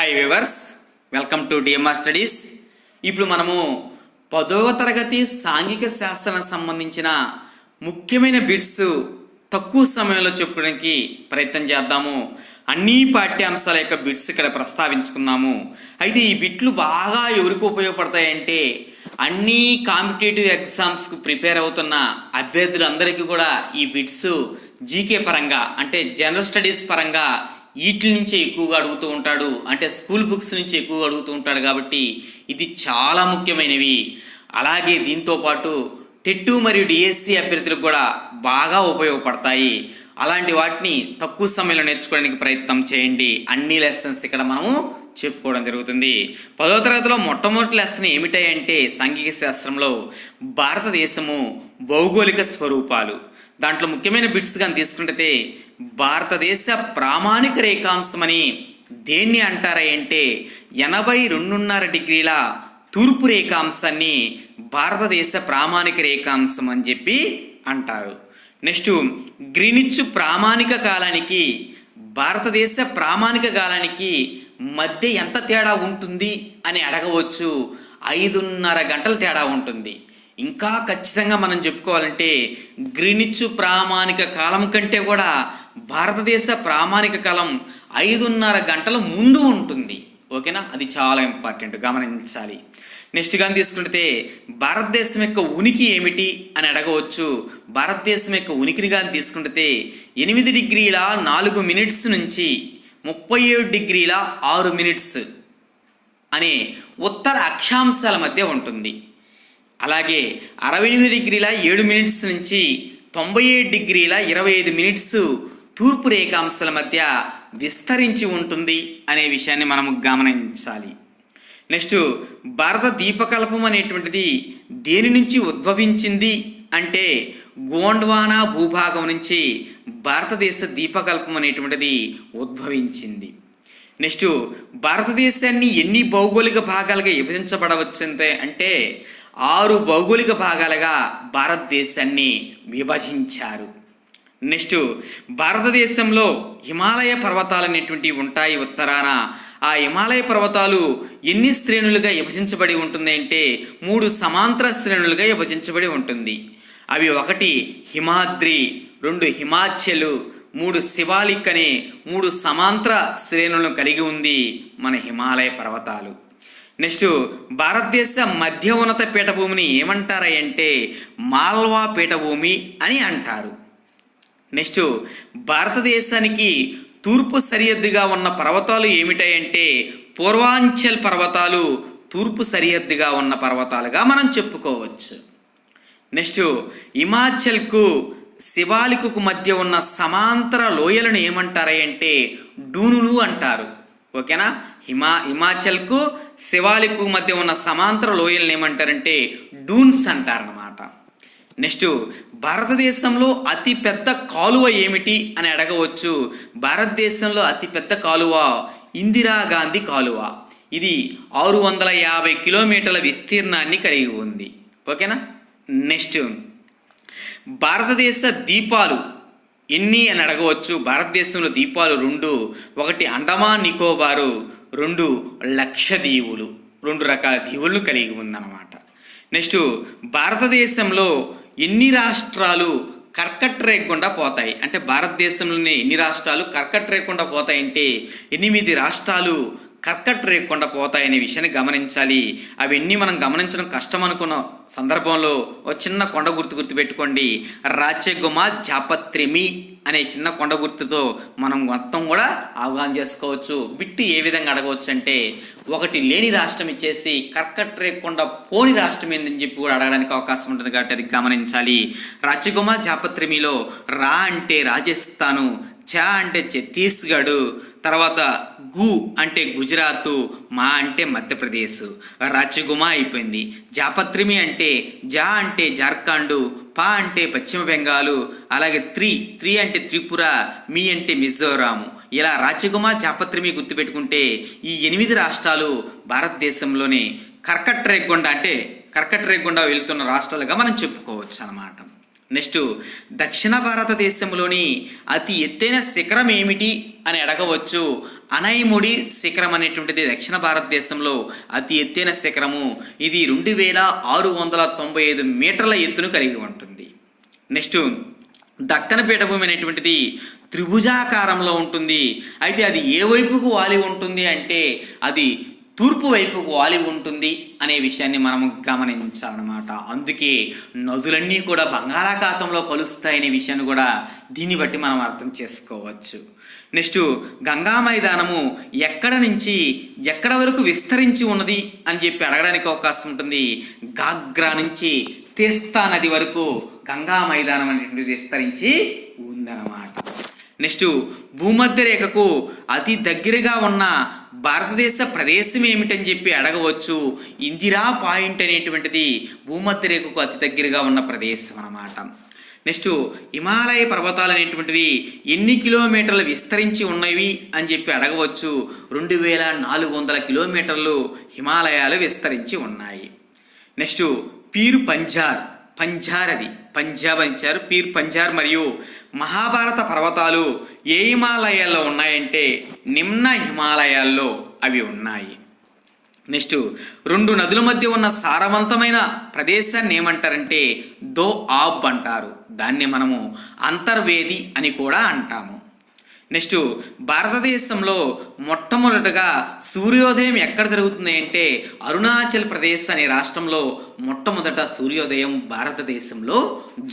Hi viewers welcome to DMR studies ఇప్పుడు మనము పదవ తరగతి సాంఘిక శాస్త్రానికి సంబంధించిన ముఖ్యమైన బిట్స్ తక్కువ సమయంలో చెప్పుకోవడానికి ప్రయత్నం చేద్దాము. అన్ని పాఠ్యాంశాల యొక్క బిట్స్ ఇక్కడ ప్రస్తావించుకున్నాము. అయితే ఈ బిట్లు బాగా ఎవరికి ఉపయోగపడతాయంటే అన్ని కాంపిటేటివ్ ఎగ్జామ్స్కు ప్రిపేర్ అవుతున్న అభ్యర్థులందరికీ కూడా ఈ బిట్స్ జీకే పరంగా అంటే జనరల్ స్టడీస్ పరంగా వీటి నుంచే ఎక్కువగా అడుగుతూ ఉంటాడు. అంటే స్కూల్ బుక్స్ నుంచి ఎక్కువగా అడుగుతూ ఉంటాడు కాబట్టి ఇది చాలా ముఖ్యమైనవి. అలాగే దీంతో పాటు టెట్టు మరియు డిఎస్సి అభ్యర్థులకు కూడా బాగా ఉపయోగపడతాయి. అలాంటి వాటిని తక్కువ సమయంలో నేర్చుకోవడానికి ప్రయత్నం చేయండి. అన్ని లెసన్స్ ఇక్కడ మనము చెప్పుకోవడం జరుగుతుంది. పదవ తరగతిలో మొట్టమొదటి లెసన్ ఏమిటాయంటే సాంఘిక శాస్త్రంలో భారతదేశము భౌగోళిక స్వరూపాలు. దాంట్లో ముఖ్యమైన బిట్స్ కానీ తీసుకుంటే భారతదేశ ప్రామాణిక రేఖాంశమని దేన్ని అంటారా అంటే ఎనభై రెండున్నర డిగ్రీల తూర్పు రేఖాంశాన్ని భారతదేశ ప్రామాణిక రేఖాంశం అని చెప్పి అంటారు. నెక్స్ట్ గ్రీనిచ్ ప్రామాణిక కాలానికి భారతదేశ ప్రామాణిక కాలానికి మధ్య ఎంత తేడా ఉంటుంది అని అడగవచ్చు. ఐదున్నర గంటల తేడా ఉంటుంది. ఇంకా ఖచ్చితంగా మనం చెప్పుకోవాలంటే గ్రినిచ్చు ప్రామాణిక కాలం కంటే కూడా భారతదేశ ప్రామాణిక కాలం ఐదున్నర గంటల ముందు ఉంటుంది. ఓకేనా? అది చాలా ఇంపార్టెంట్ గమనించాలి. నెక్స్ట్ కానీ తీసుకుంటే భారతదేశం యొక్క ఉనికి ఏమిటి అని అడగవచ్చు. భారతదేశం యొక్క ఉనికిని కానీ తీసుకుంటే ఎనిమిది డిగ్రీల నాలుగు మినిట్స్ నుంచి ముప్పై ఏడు డిగ్రీల ఆరు మినిట్స్ అనే ఉత్తర అక్షాంశాల మధ్య ఉంటుంది. అలాగే అరవై ఎనిమిది డిగ్రీల ఏడు మినిట్స్ నుంచి తొంభై ఏడు డిగ్రీల ఇరవై ఐదు మినిట్స్ తూర్పు రేఖాంశాల మధ్య విస్తరించి ఉంటుంది అనే విషయాన్ని మనం గమనించాలి. నెక్స్ట్ భారత దీపకల్పం అనేటువంటిది దేని నుంచి ఉద్భవించింది అంటే గోండ్వానా భూభాగం నుంచి భారతదేశ దీపకల్పం అనేటువంటిది ఉద్భవించింది. నెక్స్ట్ భారతదేశాన్ని ఎన్ని భౌగోళిక భాగాలుగా విభజించబడవచ్చంటే అంటే ఆరు భౌగోళిక భాగాలుగా భారతదేశాన్ని విభజించారు. నెక్స్ట్ భారతదేశంలో హిమాలయ పర్వతాలు అనేటువంటివి ఉంటాయి ఉత్తరాన. ఆ హిమాలయ పర్వతాలు ఎన్ని శ్రేణులుగా విభజించబడి ఉంటుంది అంటే మూడు సమాంతర శ్రేణులుగా విభజించబడి ఉంటుంది. అవి ఒకటి హిమాద్రి రెండు హిమాచలు మూడు శివాలిక్ అనే మూడు సమాంతర శ్రేణులను కలిగి ఉంది మన హిమాలయ పర్వతాలు. నెక్స్ట్ భారతదేశ మధ్య ఉన్నత పీఠభూమిని ఏమంటారా అంటే మాల్వా పీఠభూమి అని అంటారు. నెక్స్ట్ భారతదేశానికి తూర్పు సరిహద్దుగా ఉన్న పర్వతాలు ఏమిటాయంటే పూర్వాంచల్ పర్వతాలు తూర్పు సరిహద్దుగా ఉన్న పర్వతాలుగా మనం చెప్పుకోవచ్చు. నెక్స్ట్ హిమాచల్కు శివాలికు మధ్య ఉన్న సమాంతర లోయలను ఏమంటారంటే డూనులు అంటారు. ఓకేనా? హిమా హిమాచల్కు శివాలికు మధ్య ఉన్న సమాంతర లోయలను ఏమంటారంటే డూన్స్ అంటారనమాట నెక్స్ట్ భారతదేశంలో అతిపెద్ద కాలువ ఏమిటి అని అడగవచ్చు. భారతదేశంలో అతిపెద్ద కాలువ ఇందిరాగాంధీ కాలువ. ఇది ఆరు వందల యాభై కిలోమీటర్ల విస్తీర్ణాన్ని కలిగి ఉంది. ఓకేనా? నెక్స్ట్ భారతదేశ దీపాలు ఎన్ని అని అడగవచ్చు. భారతదేశంలో దీపాలు రెండు ఒకటి అండమాన్ నికోబారు రెండు లక్ష దీవులు రెండు రకాల దీవులను కలిగి ఉందన్నమాట. నెక్స్ట్ భారతదేశంలో ఎన్ని రాష్ట్రాలు కర్కట్ రేయకుండా పోతాయి? అంటే భారతదేశంలోని ఎన్ని రాష్ట్రాలు కర్కట్ రేయకుండా పోతాయంటే ఎనిమిది రాష్ట్రాలు కర్కట్ రేయకుండా పోతాయనే విషయాన్ని గమనించాలి. అవన్నీ మనం గమనించడం కష్టం అనుకున్న సందర్భంలో ఒక చిన్న కొండ గుర్తు గుర్తు పెట్టుకోండి రాచగుమ జాపత్రిమి అనే చిన్న కొండ గుర్తుతో మనం మొత్తం కూడా అవగాహన చేసుకోవచ్చు. బిట్టు ఏ విధంగా అడగవచ్చు అంటే ఒకటి లేని రాష్ట్రం ఇచ్చేసి కర్కట్ రేకుండా పోని రాష్ట్రం ఏందని చెప్పి కూడా అడగడానికి అవకాశం ఉంటుంది కాబట్టి అది గమనించాలి. రాచగుమ జాపత్రిమిలో రా అంటే రాజస్థాను చ అంటే ఛత్తీస్గఢ్ తర్వాత గు అంటే గుజరాత్ మా అంటే మధ్యప్రదేశ్. రాచగుమా అయిపోయింది. జాపత్రిమి అంటే జా అంటే జార్ఖండ్ పా అంటే పశ్చిమ బెంగాలు అలాగే త్రీ త్రీ అంటే త్రిపుర మీ అంటే మిజోరాము. ఇలా రాచగుమా జాపత్రిమి గుర్తుపెట్టుకుంటే ఈ ఎనిమిది రాష్ట్రాలు భారతదేశంలోనే కర్కట్ రేగొండ అంటే కర్కట్ రేగొండ వెళ్తున్న రాష్ట్రాలుగా మనం చెప్పుకోవచ్చు అన్నమాట. నెక్స్ట్ దక్షిణ భారతదేశంలోని అతి ఎత్తైన శిఖరం ఏమిటి అని అడగవచ్చు. అనైముడి శిఖరం అనేటువంటిది దక్షిణ భారతదేశంలో అతి ఎత్తైన శిఖరము. ఇది రెండు వేల ఆరు వందల తొంభై ఐదు మీటర్ల ఎత్తును కలిగి ఉంటుంది. నెక్స్ట్ దక్కన పీఠభూమి అనేటువంటిది త్రిభుజాకారంలో ఉంటుంది. అయితే అది ఏ వైపుకు వాలి ఉంటుంది అంటే అది తూర్పు వైపు వాలి ఉంటుంది అనే విషయాన్ని మనం గమనించాలన్నమాట. అందుకే నదులన్నీ కూడా బంగాళాఖాతంలో కలుస్తాయనే విషయాన్ని కూడా దీన్ని బట్టి మనం అర్థం చేసుకోవచ్చు. నెక్స్ట్ గంగా మైదానము ఎక్కడ నుంచి ఎక్కడ వరకు విస్తరించి ఉన్నది అని చెప్పి అడగడానికి అవకాశం ఉంటుంది. గాగ్రా నుంచి తీస్తా నది వరకు గంగా మైదానం అనేటువంటిది విస్తరించి ఉందన్నమాట. నెక్స్ట్ భూమధ్య రేఖకు అతి దగ్గరగా ఉన్న భారతదేశ ప్రదేశం ఏమిటని చెప్పి అడగవచ్చు. ఇందిరా పాయింట్ అనేటువంటిది భూమధ్య రేఖకు అతి దగ్గరగా ఉన్న ప్రదేశం అన్నమాట. నెక్స్ట్ హిమాలయ పర్వతాలు అనేటువంటివి ఎన్ని కిలోమీటర్లు విస్తరించి ఉన్నవి అని చెప్పి అడగవచ్చు. రెండు వేల నాలుగు వందల కిలోమీటర్లు హిమాలయాలు విస్తరించి ఉన్నాయి. నెక్స్ట్ పీరు పంజార్. పంజార్ అది. పంజాబ్ అని ఇచ్చారు. పీర్ పంజార్ మరియు మహాభారత పర్వతాలు ఏ హిమాలయాల్లో ఉన్నాయంటే నిమ్న హిమాలయాల్లో అవి ఉన్నాయి. నెక్స్ట్ రెండు నదుల మధ్య ఉన్న సారవంతమైన ప్రదేశాన్ని ఏమంటారంటే దో ఆబ్ అంటారు. దాన్ని మనము అంతర్వేది అని కూడా అంటాము. నెక్స్ట్ భారతదేశంలో మొట్టమొదటగా సూర్యోదయం ఎక్కడ జరుగుతుంది అంటే అరుణాచల్ ప్రదేశ్ అనే రాష్ట్రంలో మొట్టమొదట సూర్యోదయం భారతదేశంలో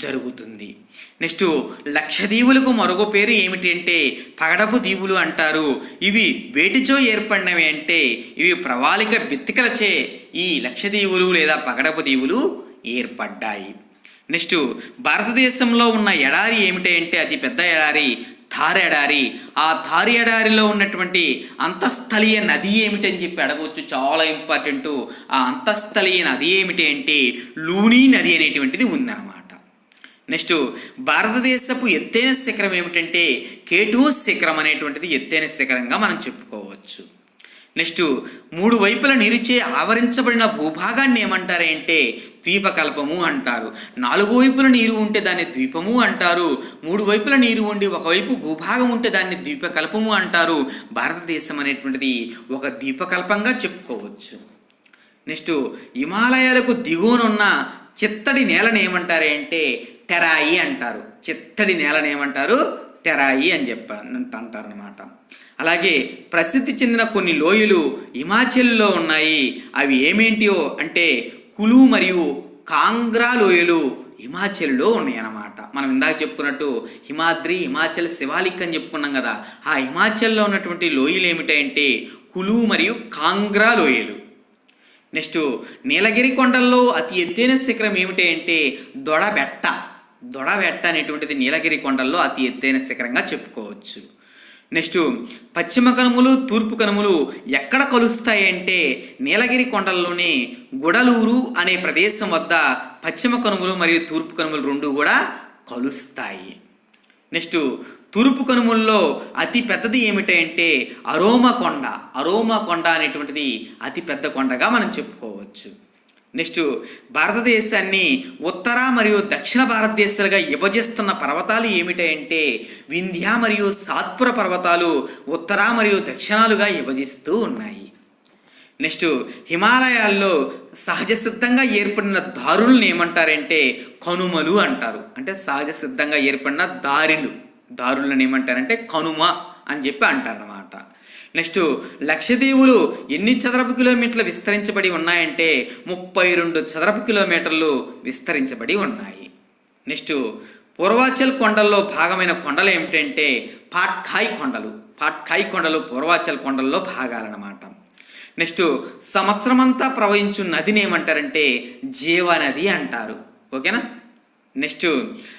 జరుగుతుంది. నెక్స్ట్ లక్షదీవులకు మరొక పేరు ఏమిటి అంటే పగడపు దీవులు అంటారు. ఇవి వేటిచో ఏర్పడినవి అంటే ఇవి ప్రవాళిక బిత్తికలచే ఈ లక్షదీవులు లేదా పగడపు దీవులు ఏర్పడ్డాయి. నెక్స్ట్ భారతదేశంలో ఉన్న ఎడారి ఏమిటి అంటే అతి పెద్ద ఎడారి తారెడారి ఆ థార్ ఎడారిలో ఉన్నటువంటి అంతఃస్థలీయ నది ఏమిటని చెప్పి అడగవచ్చు. చాలా ఇంపార్టెంట్. ఆ అంతఃస్థలీయ నది ఏమిటి అంటే లూనీ నది అనేటువంటిది ఉందన్నమాట. నెక్స్ట్ భారతదేశపు ఎత్తైన శిఖరం ఏమిటంటే కేటూ శిఖరం అనేటువంటిది ఎత్తైన శిఖరంగా మనం చెప్పుకోవచ్చు. నెక్స్ట్ మూడు వైపుల నిరిచే ఆవరించబడిన భూభాగాన్ని ఏమంటారంటే ద్వీపకల్పము అంటారు. నాలుగు వైపుల నీరు ఉంటే దాన్ని ద్వీపము అంటారు. మూడు వైపుల నీరు ఉండి ఒకవైపు భూభాగం ఉంటే దాన్ని ద్వీపకల్పము అంటారు. భారతదేశం అనేటువంటిది ఒక ద్వీపకల్పంగా చెప్పుకోవచ్చు. నెక్స్ట్ హిమాలయాలకు దిగువనున్న చిత్తడి నేలని ఏమంటారు అంటే టెరాయి అంటారు. చిత్తడి నేలని ఏమంటారు? టెరాయి అని చెప్ప అంటారు అనమాట అలాగే ప్రసిద్ధి చెందిన కొన్ని లోయలు హిమాచల్లో ఉన్నాయి. అవి ఏమేంటియో అంటే కులు మరియు కాంగ్రా లోయలు హిమాచల్లో ఉన్నాయన్నమాట. మనం ఇందాక చెప్పుకున్నట్టు హిమాద్రి హిమాచల్ శివాలిక్ అని చెప్పుకున్నాం కదా ఆ హిమాచల్లో ఉన్నటువంటి లోయలు ఏమిటంటే కులు మరియు కాంగ్రా లోయలు. నెక్స్ట్ నీలగిరి కొండల్లో అతి ఎత్తైన శిఖరం ఏమిటంటే దొడబెట్ట. దొడబెట్ట అనేటువంటిది నీలగిరి కొండల్లో అతి ఎత్తైన శిఖరంగా చెప్పుకోవచ్చు. నెక్స్ట్ పశ్చిమ కనుమలు తూర్పు కనుమలు ఎక్కడ కలుస్తాయి అంటే నీలగిరి కొండల్లోని గుడలూరు అనే ప్రదేశం వద్ద పశ్చిమ కనుమలు మరియు తూర్పు కనుమలు రెండు కూడా కలుస్తాయి. నెక్స్ట్ తూర్పు కనుమల్లో అతి పెద్దది ఏమిటంటే అరోమా కొండ అరోమా కొండ అనేటువంటిది అతి పెద్ద కొండగా మనం చెప్పుకోవచ్చు. నెక్స్ట్ భారతదేశాన్ని ఉత్తర మరియు దక్షిణ భారతదేశాలుగా విభజిస్తున్న పర్వతాలు ఏమిటంటే వింధ్య మరియు సాత్పుర పర్వతాలు ఉత్తర మరియు దక్షిణాలుగా విభజిస్తూ ఉన్నాయి. నెక్స్ట్ హిమాలయాల్లో సహజ సిద్ధంగా ఏర్పడిన దారులను ఏమంటారంటే కనుమలు అంటారు. అంటే సహజ సిద్ధంగా ఏర్పడిన దారిలు. దారులను ఏమంటారంటే కనుమ అని చెప్పి అంటారన్నమాట. నెక్స్ట్ లక్షదీవులు ఎన్ని చదరపు కిలోమీటర్లు విస్తరించబడి ఉన్నాయంటే ముప్పై రెండు చదరపు కిలోమీటర్లు విస్తరించబడి ఉన్నాయి. నెక్స్ట్ పూర్వాచల్ కొండల్లో భాగమైన కొండలు ఏమిటంటే పాట్కాయ్ కొండలు. పాట్కాయ్ కొండలు పూర్వాచల్ కొండల్లో భాగాలన్నమాట. నెక్స్ట్ సంవత్సరమంతా ప్రవహించు నదిని ఏమంటారంటే జీవనది అంటారు. ఓకేనా? నెక్స్ట్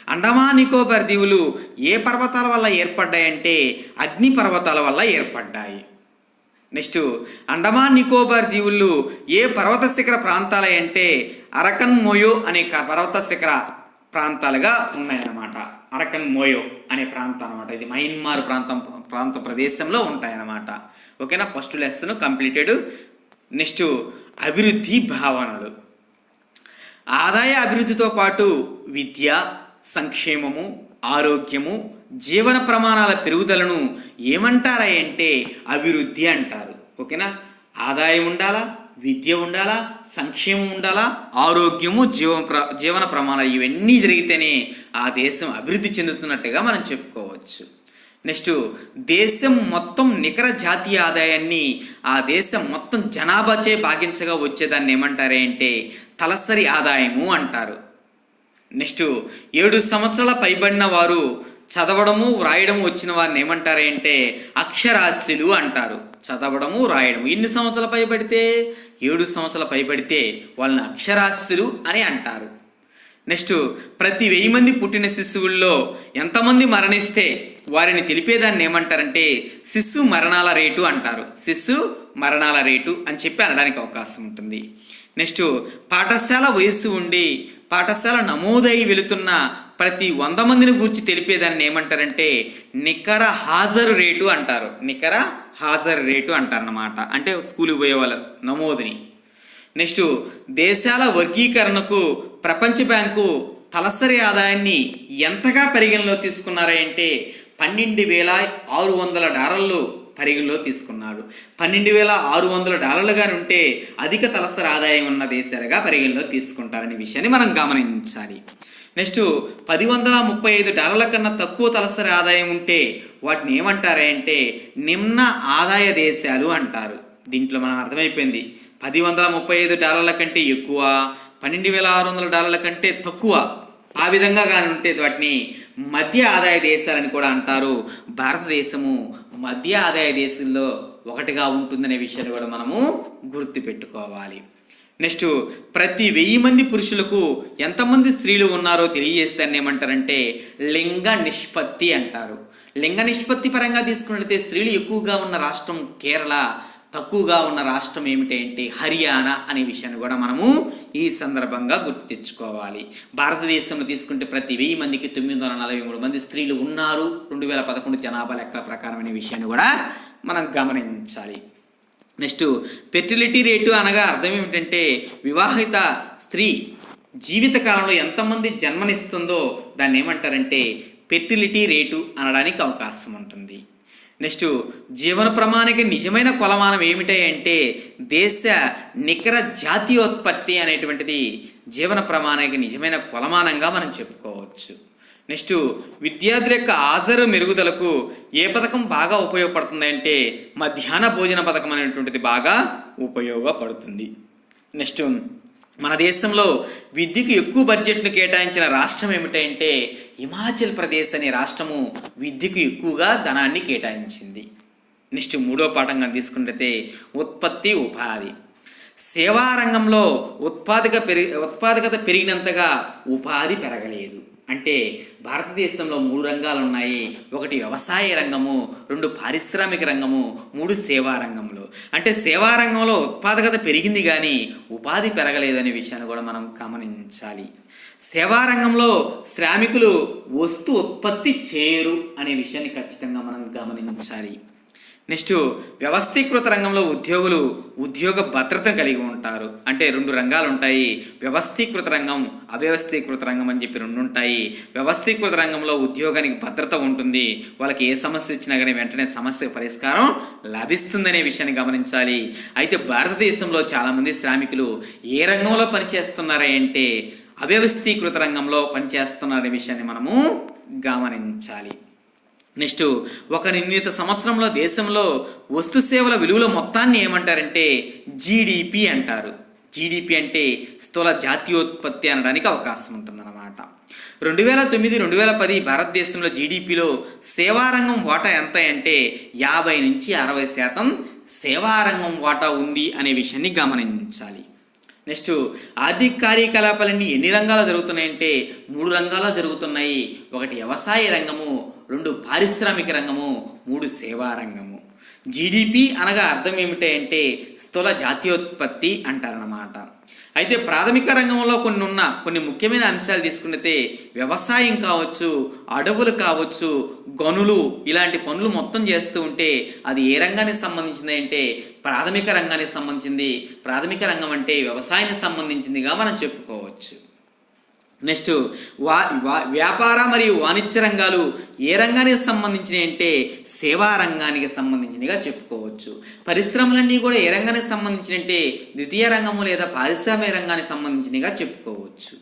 అండమాన్ నికోబార్ దీవులు ఏ పర్వతాల వల్ల ఏర్పడ్డాయంటే అగ్ని పర్వతాల వల్ల ఏర్పడ్డాయి. నెక్స్ట్ అండమాన్ నికోబార్ దీవుళ్ళు ఏ పర్వత శిఖర ప్రాంతాలు అంటే అరకన్ మోయో అనే పర్వత శిఖర ప్రాంతాలుగా ఉన్నాయన్నమాట. అరకన్ మోయో అనే ప్రాంతం అనమాట ఇది మయన్మార్ ప్రాంతం ప్రాంత ప్రదేశంలో ఉంటాయన్నమాట. ఓకేనా? First lesson completed. నెక్స్ట్ అభివృద్ధి భావనలు. ఆదాయ అభివృద్ధితో పాటు విద్య సంక్షేమము ఆరోగ్యము జీవన ప్రమాణాల పెరుగుదలను ఏమంటారా అంటే అభివృద్ధి అంటారు. ఓకేనా? ఆదాయం ఉండాలా? విద్య ఉండాలా? సంక్షేమం ఉండాలా? ఆరోగ్యము జీవ ప్ర జీవన ప్రమాణాలు ఇవన్నీ జరిగితేనే ఆ దేశం అభివృద్ధి చెందుతున్నట్టుగా మనం చెప్పుకోవచ్చు. నెక్స్ట్ దేశం మొత్తం నికర జాతీయ ఆదాయాన్ని ఆ దేశం మొత్తం జనాభాచే భాగించగా వచ్చేదాన్ని ఏమంటారే అంటే తలసరి ఆదాయము అంటారు. నెక్స్ట్ ఏడు సంవత్సరాల పైబడిన వారు చదవడము వ్రాయడము వచ్చిన వారిని ఏమంటారు అంటే అక్షరాస్యులు అంటారు. చదవడము రాయడము ఎన్ని సంవత్సరాల పైబడితే ఏడు సంవత్సరాల పైబడితే వాళ్ళని అక్షరాస్యులు అని అంటారు. నెక్స్ట్ ప్రతి వెయ్యి మంది పుట్టిన శిశువుల్లో ఎంతమంది మరణిస్తే వారిని తెలిపేదాన్ని ఏమంటారంటే శిశు మరణాల రేటు అంటారు. శిశు మరణాల రేటు అని చెప్పి అనడానికి అవకాశం ఉంటుంది. నెక్స్ట్ పాఠశాల వయస్సు ఉండి పాఠశాల నమోదై వెళుతున్న ప్రతి వంద మందిని గురించి తెలిపేదాన్ని ఏమంటారంటే నికర హాజరు రేటు అంటారు. నికర హాజరు రేటు అంటారన్నమాట. అంటే స్కూల్కి పోయే వాళ్ళ నమోదుని. నెక్స్ట్ దేశాల వర్గీకరణకు ప్రపంచ బ్యాంకు తలసరి ఆదాయాన్ని ఎంతగా పరిగణలో తీసుకున్నారంటే పన్నెండు వేల ఆరు వందల డాలర్లు పరిగణలో తీసుకున్నాడు. పన్నెండు వేల ఆరు వందల డాలర్లుగా ఉంటే అధిక తలసరి ఆదాయం ఉన్న దేశాలుగా పరిగణలో తీసుకుంటారనే విషయాన్ని మనం గమనించాలి. నెక్స్ట్ పది వందల ముప్పై ఐదు డాలర్ల కన్నా తక్కువ తలసరి ఆదాయం ఉంటే వాటిని ఏమంటారంటే నిమ్న ఆదాయ దేశాలు అంటారు. దీంట్లో మనం అర్థమైపోయింది. పది వందల ముప్పై ఐదు డాలర్ల కంటే ఎక్కువ పన్నెండు వేల ఆరు వందల డాలర్ల కంటే తక్కువ ఆ విధంగా కానీ ఉంటే వాటిని మధ్య ఆదాయ దేశాలని కూడా అంటారు. భారతదేశము మధ్య ఆదాయ దేశంలో ఒకటిగా ఉంటుందనే విషయాన్ని కూడా మనము గుర్తుపెట్టుకోవాలి. నెక్స్ట్ ప్రతి వెయ్యి మంది పురుషులకు ఎంతమంది స్త్రీలు ఉన్నారో తెలియజేస్తారని ఏమంటారంటే లింగ నిష్పత్తి అంటారు. లింగ నిష్పత్తి పరంగా తీసుకున్నట్లయితే స్త్రీలు ఎక్కువగా ఉన్న రాష్ట్రం కేరళ. తక్కువగా ఉన్న రాష్ట్రం ఏమిటంటే? హర్యానా అనే విషయాన్ని కూడా మనము ఈ సందర్భంగా గుర్తు తెచ్చుకోవాలి. భారతదేశంలో తీసుకుంటే ప్రతి వెయ్యి మందికి తొమ్మిది వందల నలభై మూడు మంది స్త్రీలు ఉన్నారు. రెండు వేల పదకొండు జనాభా లెక్కల ప్రకారం అనే విషయాన్ని కూడా మనం గమనించాలి. నెక్స్ట్ ఫెర్టిలిటీ రేటు అనగా అర్థం ఏమిటంటే వివాహిత స్త్రీ జీవితకాలంలో ఎంతమంది జన్మనిస్తుందో దాన్ని ఏమంటారంటే ఫెర్టిలిటీ రేటు అనడానికి అవకాశం ఉంటుంది. నెక్స్ట్ జీవన ప్రమాణిక నిజమైన కొలమానం ఏమిటాయి అంటే దేశ నికర జాతీయోత్పత్తి అనేటువంటిది జీవన ప్రమాణిక నిజమైన కొలమానంగా మనం చెప్పుకోవచ్చు. నెక్స్ట్ విద్యార్థుల యొక్క హాజరు మెరుగుదలకు ఏ పథకం బాగా ఉపయోగపడుతుంది అంటే మధ్యాహ్న భోజన పథకం అనేటువంటిది బాగా ఉపయోగపడుతుంది. నెక్స్ట్ మన దేశంలో విద్యకు ఎక్కువ బడ్జెట్ను కేటాయించిన రాష్ట్రం ఏమిటంటే హిమాచల్ ప్రదేశ్ అనే రాష్ట్రము విద్యకు ఎక్కువగా ధనాన్ని కేటాయించింది. నెక్స్ట్ మూడో పాఠంగా తీసుకుంటే ఉత్పత్తి ఉపాధి. సేవా రంగంలో ఉత్పాదక పెరిగి ఉత్పాదకత పెరిగినంతగా ఉపాధి పెరగలేదు. అంటే భారతదేశంలో మూడు రంగాలు ఉన్నాయి. ఒకటి వ్యవసాయ రంగము రెండు పారిశ్రామిక రంగము మూడు సేవా రంగంలో అంటే సేవా రంగంలో ఉత్పాదకత పెరిగింది కానీ ఉపాధి పెరగలేదనే విషయాన్ని కూడా మనం గమనించాలి. సేవా రంగంలో శ్రామికులు వస్తు ఉత్పత్తి చేయరు అనే విషయాన్ని ఖచ్చితంగా మనం గమనించాలి. నెక్స్ట్ వ్యవస్థీకృత రంగంలో ఉద్యోగులు ఉద్యోగ భద్రతను కలిగి ఉంటారు. అంటే రెండు రంగాలు ఉంటాయి వ్యవస్థీకృత రంగం అవ్యవస్థీకృత రంగం అని చెప్పి రెండు ఉంటాయి. వ్యవస్థీకృత రంగంలో ఉద్యోగానికి భద్రత ఉంటుంది. వాళ్ళకి ఏ సమస్య వచ్చినా కానీ వెంటనే సమస్య పరిష్కారం లభిస్తుందనే విషయాన్ని గమనించాలి. అయితే భారతదేశంలో చాలామంది శ్రామికులు ఏ రంగంలో పనిచేస్తున్నారా అంటే అవ్యవస్థీకృత రంగంలో పనిచేస్తున్నారనే విషయాన్ని మనము గమనించాలి. నెక్స్ట్ ఒక నిర్ణీత సంవత్సరంలో దేశంలో వస్తు సేవల విలువల మొత్తాన్ని ఏమంటారంటే జీడిపి అంటారు. జీడిపి అంటే స్థూల జాతీయోత్పత్తి అనడానికి అవకాశం ఉంటుందన్నమాట. రెండు వేల తొమ్మిది రెండు వేల పది భారతదేశంలో జీడిపిలో సేవారంగం వాటా ఎంత అంటే యాభై నుంచి అరవై శాతం సేవారంగం వాటా ఉంది అనే విషయాన్ని గమనించాలి. నెక్స్ట్ ఆర్థిక కార్యకలాపాలన్నీ ఎన్ని రంగాల్లో జరుగుతున్నాయంటే మూడు రంగాల్లో జరుగుతున్నాయి. ఒకటి వ్యవసాయ రంగము రెండు పారిశ్రామిక రంగము మూడు సేవా రంగము. జీడిపి అనగా అర్థం ఏమిటి అంటే స్థూల జాతీయోత్పత్తి అంటారన్నమాట. అయితే ప్రాథమిక రంగంలో కొన్ని ఉన్న కొన్ని ముఖ్యమైన అంశాలు తీసుకుంటే వ్యవసాయం కావచ్చు అడవులు కావచ్చు గనులు ఇలాంటి పనులు మొత్తం చేస్తూ ఉంటే అది ఏ రంగానికి సంబంధించింది అంటే ప్రాథమిక రంగానికి సంబంధించింది. ప్రాథమిక రంగం అంటే వ్యవసాయానికి సంబంధించిందిగా మనం చెప్పుకోవచ్చు. నెక్స్ట్ వా వ్యాపార మరియు వాణిజ్య రంగాలు ఏ రంగానికి సంబంధించినవి అంటే సేవా రంగానికి సంబంధించినవిగా చెప్పుకోవచ్చు. పరిశ్రమలన్నీ కూడా ఏ రంగానికి సంబంధించినవి అంటే ద్వితీయ రంగము లేదా పారిశ్రామిక రంగానికి సంబంధించినవిగా చెప్పుకోవచ్చు.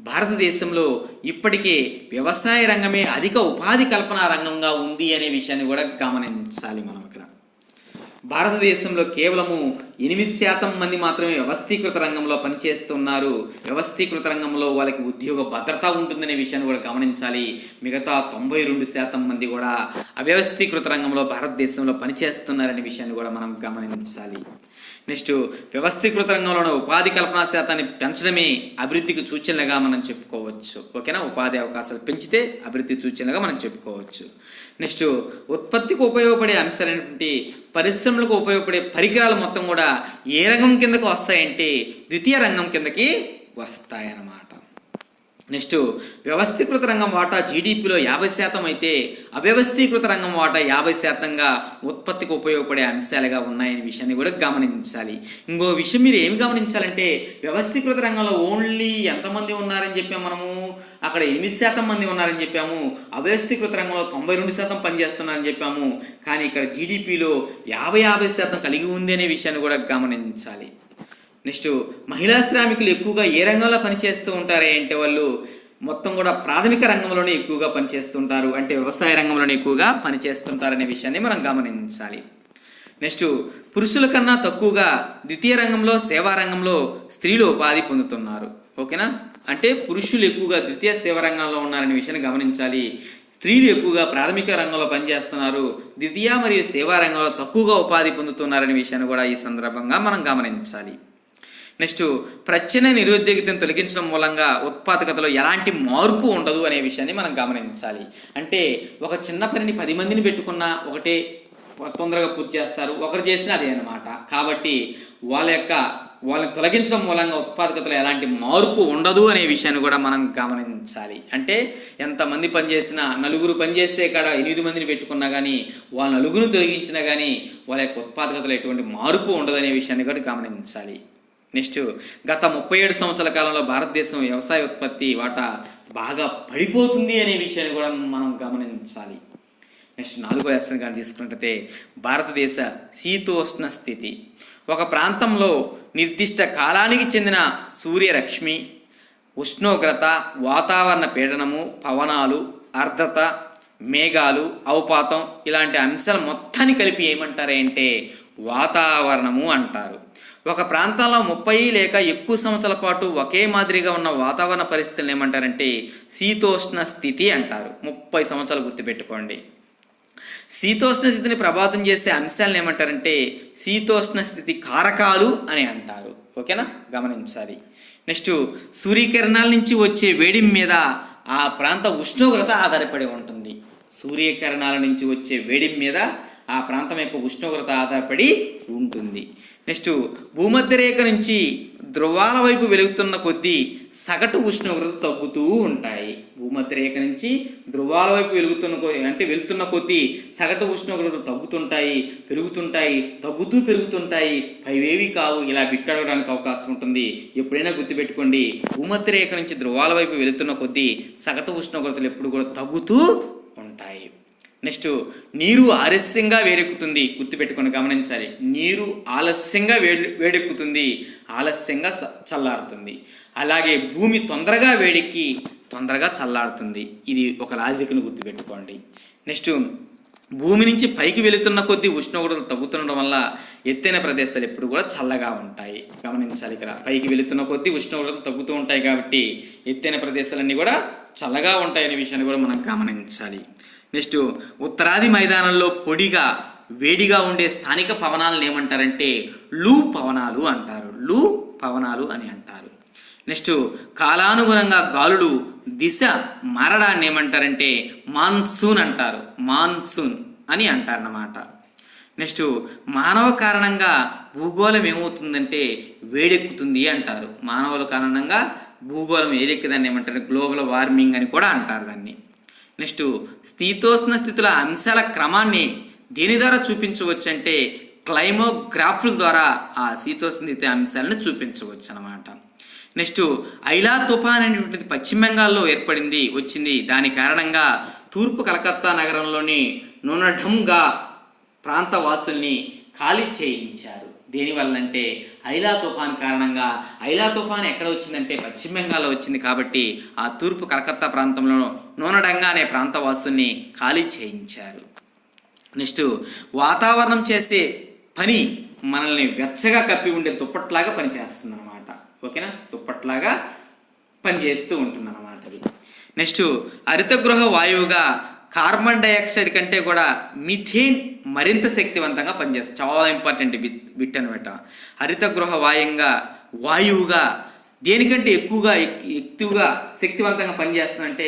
భారతదేశంలో ఇప్పటికే వ్యవసాయ రంగమే అధిక ఉపాధి కల్పన రంగంగా ఉంది అనే విషయాన్ని కూడా గమనించాలి మనం. భారతదేశంలో కేవలము ఎనిమిది శాతం మంది మాత్రమే వ్యవస్థీకృత రంగంలో పనిచేస్తున్నారు. వ్యవస్థీకృత రంగంలో వాళ్ళకి ఉద్యోగ భద్రత ఉంటుందనే విషయాన్ని కూడా గమనించాలి. మిగతా తొంభై రెండు శాతం మంది కూడా అవ్యవస్థీకృత రంగంలో భారతదేశంలో పనిచేస్తున్నారనే విషయాన్ని కూడా మనం గమనించాలి. నెక్స్ట్ వ్యవస్థీకృత రంగంలోని ఉపాధి కల్పనా శాతాన్ని పెంచడమే అభివృద్ధికి సూచనలుగా మనం చెప్పుకోవచ్చు. ఓకేనా? ఉపాధి అవకాశాలు పెంచితే అభివృద్ధి సూచనలుగా మనం చెప్పుకోవచ్చు. నెక్స్ట్ ఉత్పత్తికి ఉపయోగపడే అంశాలైనటువంటి పరిశ్రమలకు ఉపయోగపడే పరికరాలు మొత్తం కూడా ఏ రంగం కిందకు వస్తాయంటే ద్వితీయ రంగం కిందకి వస్తాయన్నమాట. నెక్స్ట్ వ్యవస్థీకృత రంగం వాటా జీడిపిలో యాభై శాతం అయితే అవ్యవస్థీకృత రంగం వాటా యాభై శాతంగా ఉత్పత్తికి ఉపయోగపడే అంశాలుగా ఉన్నాయనే విషయాన్ని కూడా గమనించాలి. ఇంకో విషయం మీరు ఏమి గమనించాలంటే వ్యవస్థీకృత రంగంలో ఓన్లీ ఎంతమంది ఉన్నారని చెప్పాము మనము? అక్కడ ఎనిమిది శాతం మంది ఉన్నారని చెప్పాము. అవ్యవస్థీకృత రంగంలో తొంభై రెండు శాతం పనిచేస్తున్నారని చెప్పాము. కానీ ఇక్కడ జీడిపిలో యాభై యాభై శాతం కలిగి ఉంది అనే విషయాన్ని కూడా గమనించాలి. నెక్స్ట్ మహిళా శ్రామికులు ఎక్కువగా ఏ రంగంలో పనిచేస్తూ ఉంటారు అంటే వాళ్ళు మొత్తం కూడా ప్రాథమిక రంగంలోనే ఎక్కువగా పనిచేస్తుంటారు అంటే వ్యవసాయ రంగంలోనే ఎక్కువగా పనిచేస్తుంటారనే విషయాన్ని మనం గమనించాలి. నెక్స్ట్ పురుషుల కన్నా తక్కువగా ద్వితీయ రంగంలో సేవా రంగంలో స్త్రీలు ఉపాధి పొందుతున్నారు. ఓకేనా? అంటే పురుషులు ఎక్కువగా ద్వితీయ సేవా రంగంలో ఉన్నారనే విషయాన్ని గమనించాలి. స్త్రీలు ఎక్కువగా ప్రాథమిక రంగంలో పనిచేస్తున్నారు ద్వితీయ మరియు సేవా రంగంలో తక్కువగా ఉపాధి పొందుతున్నారనే విషయాన్ని కూడా ఈ సందర్భంగా మనం గమనించాలి. నెక్స్ట్ ప్రచ్ఛన్న నిరుద్యోగితను తొలగించడం మూలంగా ఉత్పాదకతలో ఎలాంటి మార్పు ఉండదు అనే విషయాన్ని మనం గమనించాలి. అంటే ఒక చిన్న పనిని పది మందిని పెట్టుకున్నా ఒకటే తొందరగా పూర్తి చేస్తారు. ఒకరు చేసినా అదే అనమాట కాబట్టి వాళ్ళ యొక్క వాళ్ళని తొలగించడం మూలంగా ఉత్పాదకతలో ఎలాంటి మార్పు ఉండదు అనే విషయాన్ని కూడా మనం గమనించాలి. అంటే ఎంతమంది పనిచేసినా నలుగురు పనిచేసే కాడ ఎనిమిది మందిని పెట్టుకున్నా కానీ వాళ్ళ నలుగురు తొలగించినా కానీ వాళ్ళ యొక్క ఉత్పాదకతలో ఎటువంటి మార్పు ఉండదు అనే విషయాన్ని కూడా గమనించాలి. నెక్స్ట్ గత ముప్పై ఏడు సంవత్సరాల కాలంలో భారతదేశం వ్యవసాయ ఉత్పత్తి వాటా బాగా పడిపోతుంది అనే విషయాన్ని కూడా మనం గమనించాలి. నెక్స్ట్ నాలుగో లెసన్ కానీ తీసుకున్నట్టయితే భారతదేశ శీతోష్ణ స్థితి. ఒక ప్రాంతంలో నిర్దిష్ట కాలానికి చెందిన సూర్యరశ్మి ఉష్ణోగ్రత వాతావరణ పీడనము పవనాలు అర్ధత మేఘాలు అవపాతం ఇలాంటి అంశాలు మొత్తాన్ని కలిపి ఏమంటారు అంటే వాతావరణము అంటారు. ఒక ప్రాంతంలో ముప్పై లేక ఎక్కువ సంవత్సరాల పాటు ఒకే మాదిరిగా ఉన్న వాతావరణ పరిస్థితులను ఏమంటారంటే శీతోష్ణ స్థితి అంటారు. ముప్పై సంవత్సరాలు గుర్తుపెట్టుకోండి. శీతోష్ణ స్థితిని ప్రభావితం చేసే అంశాలను ఏమంటారంటే శీతోష్ణ స్థితి కారకాలు అని అంటారు. ఓకేనా? గమనించాలి. నెక్స్ట్ సూర్యకిరణాల నుంచి వచ్చే వేడి మీద ఆ ప్రాంత ఉష్ణోగ్రత ఆధారపడి ఉంటుంది. సూర్యకిరణాల నుంచి వచ్చే వేడి మీద ఆ ప్రాంతం యొక్క ఉష్ణోగ్రత ఆధారపడి ఉంటుంది. నెక్స్ట్ భూమధ్య రేఖ నుంచి ధ్రువాల వైపు వెలుగుతున్న కొద్దీ సగటు ఉష్ణోగ్రత తగ్గుతూ ఉంటాయి. భూమధ్య రేఖ నుంచి ధ్రువాల వైపు వెలుగుతున్న అంటే వెళుతున్న కొద్దీ సగటు ఉష్ణోగ్రత తగ్గుతుంటాయి పెరుగుతుంటాయి తగ్గుతూ పెరుగుతుంటాయి. పైవేవి కావు. ఇలా బిట్టడడానికి అవకాశం ఉంటుంది. ఎప్పుడైనా గుర్తుపెట్టుకోండి భూమధ్య రేఖ నుంచి ధ్రువాల వైపు వెళుతున్న కొద్దీ సగటు ఉష్ణోగ్రతలు ఎప్పుడు కూడా తగ్గుతూ ఉంటాయి. నెక్స్ట్ నీరు ఆలస్యంగా వేడెక్కుతుంది. గుర్తుపెట్టుకొని గమనించాలి. నీరు ఆలస్యంగా వేడి వేడెక్కుతుంది. ఆలస్యంగా స- చల్లారుతుంది. అలాగే భూమి తొందరగా వేడెక్కి తొందరగా చల్లారుతుంది. ఇది ఒక లాజిక్ను గుర్తుపెట్టుకోండి. నెక్స్ట్ భూమి నుంచి పైకి వెళుతున్న కొద్దీ ఉష్ణోగ్రతలు తగ్గుతుండడం వల్ల ఎత్తైన ప్రదేశాలు ఎప్పుడు కూడా చల్లగా ఉంటాయి. గమనించాలి ఇక్కడ. పైకి వెళుతున్న కొద్దీ ఉష్ణోగ్రతలు తగ్గుతూ ఉంటాయి కాబట్టి ఎత్తైన ప్రదేశాలన్నీ కూడా చల్లగా ఉంటాయనే విషయాన్ని కూడా మనం గమనించాలి. నెక్స్ట్ ఉత్తరాది మైదానంలో పొడిగా వేడిగా ఉండే స్థానిక పవనాలను ఏమంటారంటే లూ పవనాలు అంటారు. లూ పవనాలు అని అంటారు. నెక్స్ట్ కాలానుగుణంగా గాలులు దిశ మారడాన్ని ఏమంటారంటే మాన్సూన్ అంటారు. మాన్సూన్ అని అంటారన్నమాట. నెక్స్ట్ మానవ కారణంగా భూగోళం ఏమవుతుందంటే వేడెక్కుతుంది అంటారు. మానవుల కారణంగా భూగోళం వేడెక్కుదాన్ని ఏమంటారు? గ్లోబల్ వార్మింగ్ అని కూడా అంటారు దాన్ని. నెక్స్ట్ స్థితోష్ణ స్థితుల అంశాల క్రమాన్ని దేని ద్వారా చూపించవచ్చు అంటే క్లైమోగ్రాఫ్ల ద్వారా ఆ శీతోష్ణస్థితి అంశాలను చూపించవచ్చు అనమాట నెక్స్ట్ ఐలా తుఫాన్ అనేటువంటిది పశ్చిమ బెంగాల్లో ఏర్పడింది వచ్చింది. దాని కారణంగా తూర్పు కలకత్తా నగరంలోని నూనఢంగా ప్రాంత వాసుల్ని ఖాళీ చేయించారు. దేనివల్లంటే ఐలా తుఫాన్ కారణంగా ఐలా తుఫాన్ ఎక్కడ వచ్చిందంటే పశ్చిమ బెంగాల్లో వచ్చింది కాబట్టి ఆ తూర్పు కలకత్తా ప్రాంతంలో నూనడంగా అనే ప్రాంత వాసుల్ని ఖాళీ చేయించారు. నెక్స్ట్ వాతావరణం చేసే పని మనల్ని వెచ్చగా కప్పి ఉండే దుప్పట్లాగా పనిచేస్తుంది అనమాట ఓకేనా? దుప్పట్లాగా పనిచేస్తూ ఉంటుంది అనమాట అది. నెక్స్ట్ హరితగృహ వాయువుగా కార్బన్ డైఆక్సైడ్ కంటే కూడా మిథేన్ మరింత శక్తివంతంగా పనిచేస్తుంది. చాలా ఇంపార్టెంట్ బిట్ బిట్ అనమాట హరితగృహ వాయువుగా వాయువుగా దేనికంటే ఎక్కువగా ఎక్- ఎక్కువగా శక్తివంతంగా పనిచేస్తుందంటే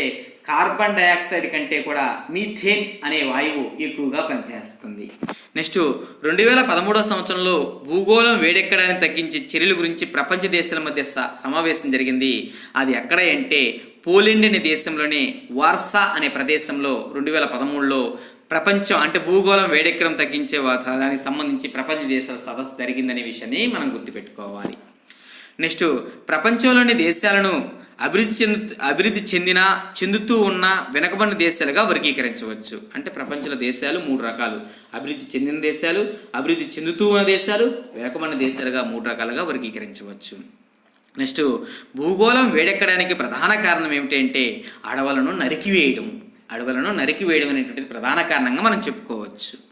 కార్బన్ డైఆక్సైడ్ కంటే కూడా మీథేన్ అనే వాయువు ఎక్కువగా పనిచేస్తుంది. నెక్స్ట్ రెండు వేల పదమూడవ సంవత్సరంలో భూగోళం వేడెక్కడాన్ని తగ్గించే చర్యల గురించి ప్రపంచ దేశాల మధ్య స- సమావేశం జరిగింది. అది ఎక్కడ అంటే పోలెండ్ అనే దేశంలోని వార్సా అనే ప్రదేశంలో రెండు వేల పదమూడులో ప్రపంచం అంటే భూగోళం వేడెక్కడం తగ్గించే దానికి సంబంధించి ప్రపంచ దేశాల సదస్సు జరిగిందనే విషయాన్ని మనం గుర్తుపెట్టుకోవాలి. నెక్స్ట్ ప్రపంచంలోని దేశాలను అభివృద్ధి చెందు అభివృద్ధి చెందిన చెందుతూ ఉన్న వెనకబడిన దేశాలుగా వర్గీకరించవచ్చు. అంటే ప్రపంచంలో దేశాలు మూడు రకాలు. అభివృద్ధి చెందిన దేశాలు అభివృద్ధి చెందుతూ ఉన్న దేశాలు వెనకబడిన దేశాలుగా మూడు రకాలుగా వర్గీకరించవచ్చు. నెక్స్ట్ భూగోళం వేడెక్కడానికి ప్రధాన కారణం ఏమిటంటే అడవులను నరికివేయడం. అడవులను నరికివేయడం అనేటువంటిది ప్రధాన కారణంగా మనం చెప్పుకోవచ్చు.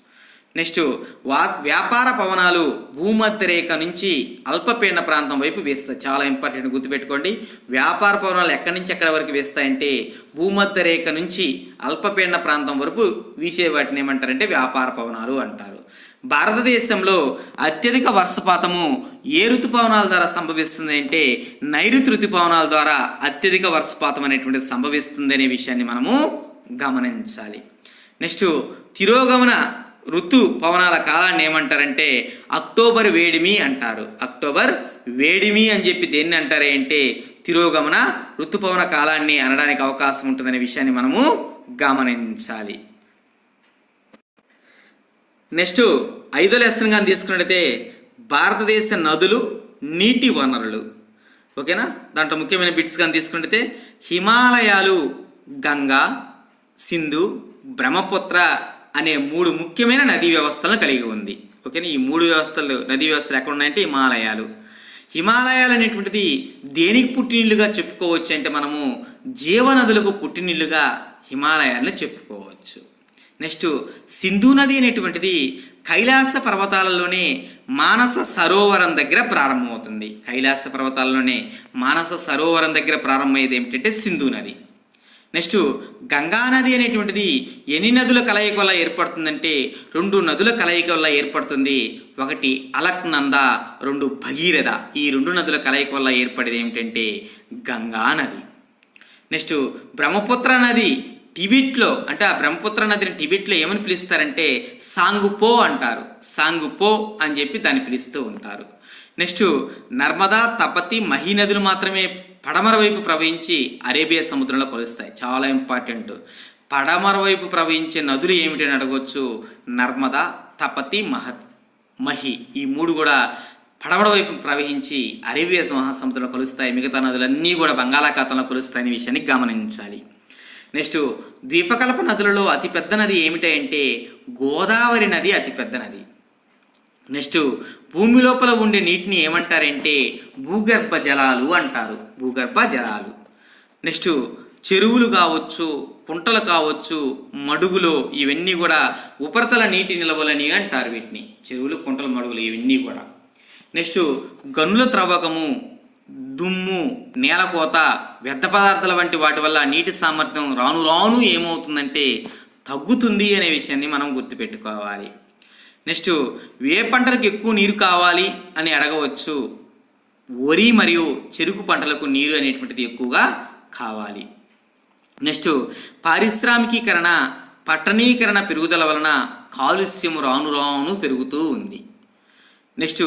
నెక్స్ట్ వా వ్యాపార పవనాలు భూమధ్య రేఖ నుంచి అల్పపీడన ప్రాంతం వైపు వేస్తాయి. చాలా ఇంపార్టెంట్ గుర్తుపెట్టుకోండి. వ్యాపార పవనాలు ఎక్కడి నుంచి ఎక్కడి వరకు వేస్తాయంటే భూమధ్య రేఖ నుంచి అల్పపీడన ప్రాంతం వరకు వీసే వాటిని ఏమంటారంటే వ్యాపార పవనాలు అంటారు. భారతదేశంలో అత్యధిక వర్షపాతము ఏ ఋతుపవనాల ద్వారా సంభవిస్తుంది అంటే నైరుతి ఋతుపవనాల ద్వారా అత్యధిక వర్షపాతం అనేటువంటిది సంభవిస్తుంది అనే విషయాన్ని మనము గమనించాలి. నెక్స్ట్ తిరోగమన ఋతు పవనాల కాలాన్ని ఏమంటారంటే అక్టోబర్ వేడిమి అంటారు. అక్టోబర్ వేడిమి అని చెప్పి దేన్ని అంటారే అంటే తిరోగమన ఋతుపవన కాలాన్ని అనడానికి అవకాశం ఉంటుందనే విషయాన్ని మనము గమనించాలి. నెక్స్ట్ ఐదో లెసన్ కానీ తీసుకున్నట్టయితే భారతదేశ నదులు నీటి వనరులు. ఓకేనా? దాంట్లో ముఖ్యమైన బిట్స్ కానీ తీసుకున్నట్టయితే హిమాలయాలు గంగా సింధు బ్రహ్మపుత్ర అనే మూడు ముఖ్యమైన నదీ వ్యవస్థలను కలిగి ఉంది. ఓకేనా? ఈ మూడు వ్యవస్థలు నదీ వ్యవస్థలు ఎక్కడ ఉన్నాయంటే హిమాలయాలు. హిమాలయాలు అనేటువంటిది దేనికి పుట్టినీళ్ళుగా చెప్పుకోవచ్చు అంటే మనము జీవనదులకు పుట్టినీళ్ళుగా హిమాలయాలను చెప్పుకోవచ్చు. నెక్స్ట్ సింధు నది అనేటువంటిది కైలాస పర్వతాలలోనే మానస సరోవరం దగ్గర ప్రారంభమవుతుంది. కైలాస పర్వతాలలోనే మానస సరోవరం దగ్గర ప్రారంభమయ్యేది ఏమిటంటే సింధు నది. నెక్స్ట్ గంగా నది అనేటువంటిది ఎన్ని నదుల కలయిక వల్ల ఏర్పడుతుందంటే రెండు నదుల కలయిక వల్ల ఏర్పడుతుంది. ఒకటి అలక్నంద రెండు భగీరథ. ఈ రెండు నదుల కలయిక వల్ల ఏర్పడేది ఏమిటంటే గంగా నది. నెక్స్ట్ బ్రహ్మపుత్ర నది టిబిట్లో అంటే ఆ బ్రహ్మపుత్ర నదిని టిబిట్లో ఏమని పిలుస్తారంటే సాంగుపో అంటారు. సాంగుపో అని చెప్పి దాన్ని పిలుస్తూ ఉంటారు. నెక్స్ట్ నర్మదా తపతి మహీ నదులు మాత్రమే పడమర వైపు ప్రవహించి అరేబియా సముద్రంలో కలుస్తాయి. చాలా ఇంపార్టెంట్. పడమర వైపు ప్రవహించే నదులు ఏమిటని అడగవచ్చు నర్మదా తపతి మహత్ మహి ఈ మూడు కూడా పడమర వైపు ప్రవహించి అరేబియా మహాసముద్రంలో కలుస్తాయి. మిగతా నదులన్నీ కూడా బంగాళాఖాతంలో కలుస్తాయనే విషయాన్ని గమనించాలి. నెక్స్ట్ ద్వీపకల్ప నదులలో అతిపెద్ద నది ఏమిటంటే గోదావరి నది అతిపెద్ద నది. నెక్స్ట్ భూమి లోపల ఉండే నీటిని ఏమంటారంటే భూగర్భ జలాలు అంటారు. భూగర్భ జలాలు. నెక్స్ట్ చెరువులు కావచ్చు కుంటలు కావచ్చు మడుగులు ఇవన్నీ కూడా ఉపరితల నీటి నిలవలని అంటారు వీటిని. చెరువులు కుంటలు మడుగులు ఇవన్నీ కూడా. నెక్స్ట్ గనుల త్రవ్వకము దుమ్ము నేలకోత వ్యర్థ పదార్థాల వంటి వాటి వల్ల నీటి సామర్థ్యం రాను రాను ఏమవుతుందంటే తగ్గుతుంది అనే విషయాన్ని మనం గుర్తుపెట్టుకోవాలి. నెక్స్ట్ ఏ పంటలకు ఎక్కువ నీరు కావాలి అని అడగవచ్చు. వరి మరియు చెరుకు పంటలకు నీరు అనేటువంటిది ఎక్కువగా కావాలి. నెక్స్ట్ పారిశ్రామికీకరణ పట్టణీకరణ పెరుగుదల వలన కాలుష్యం రాను రాను పెరుగుతూ ఉంది. నెక్స్ట్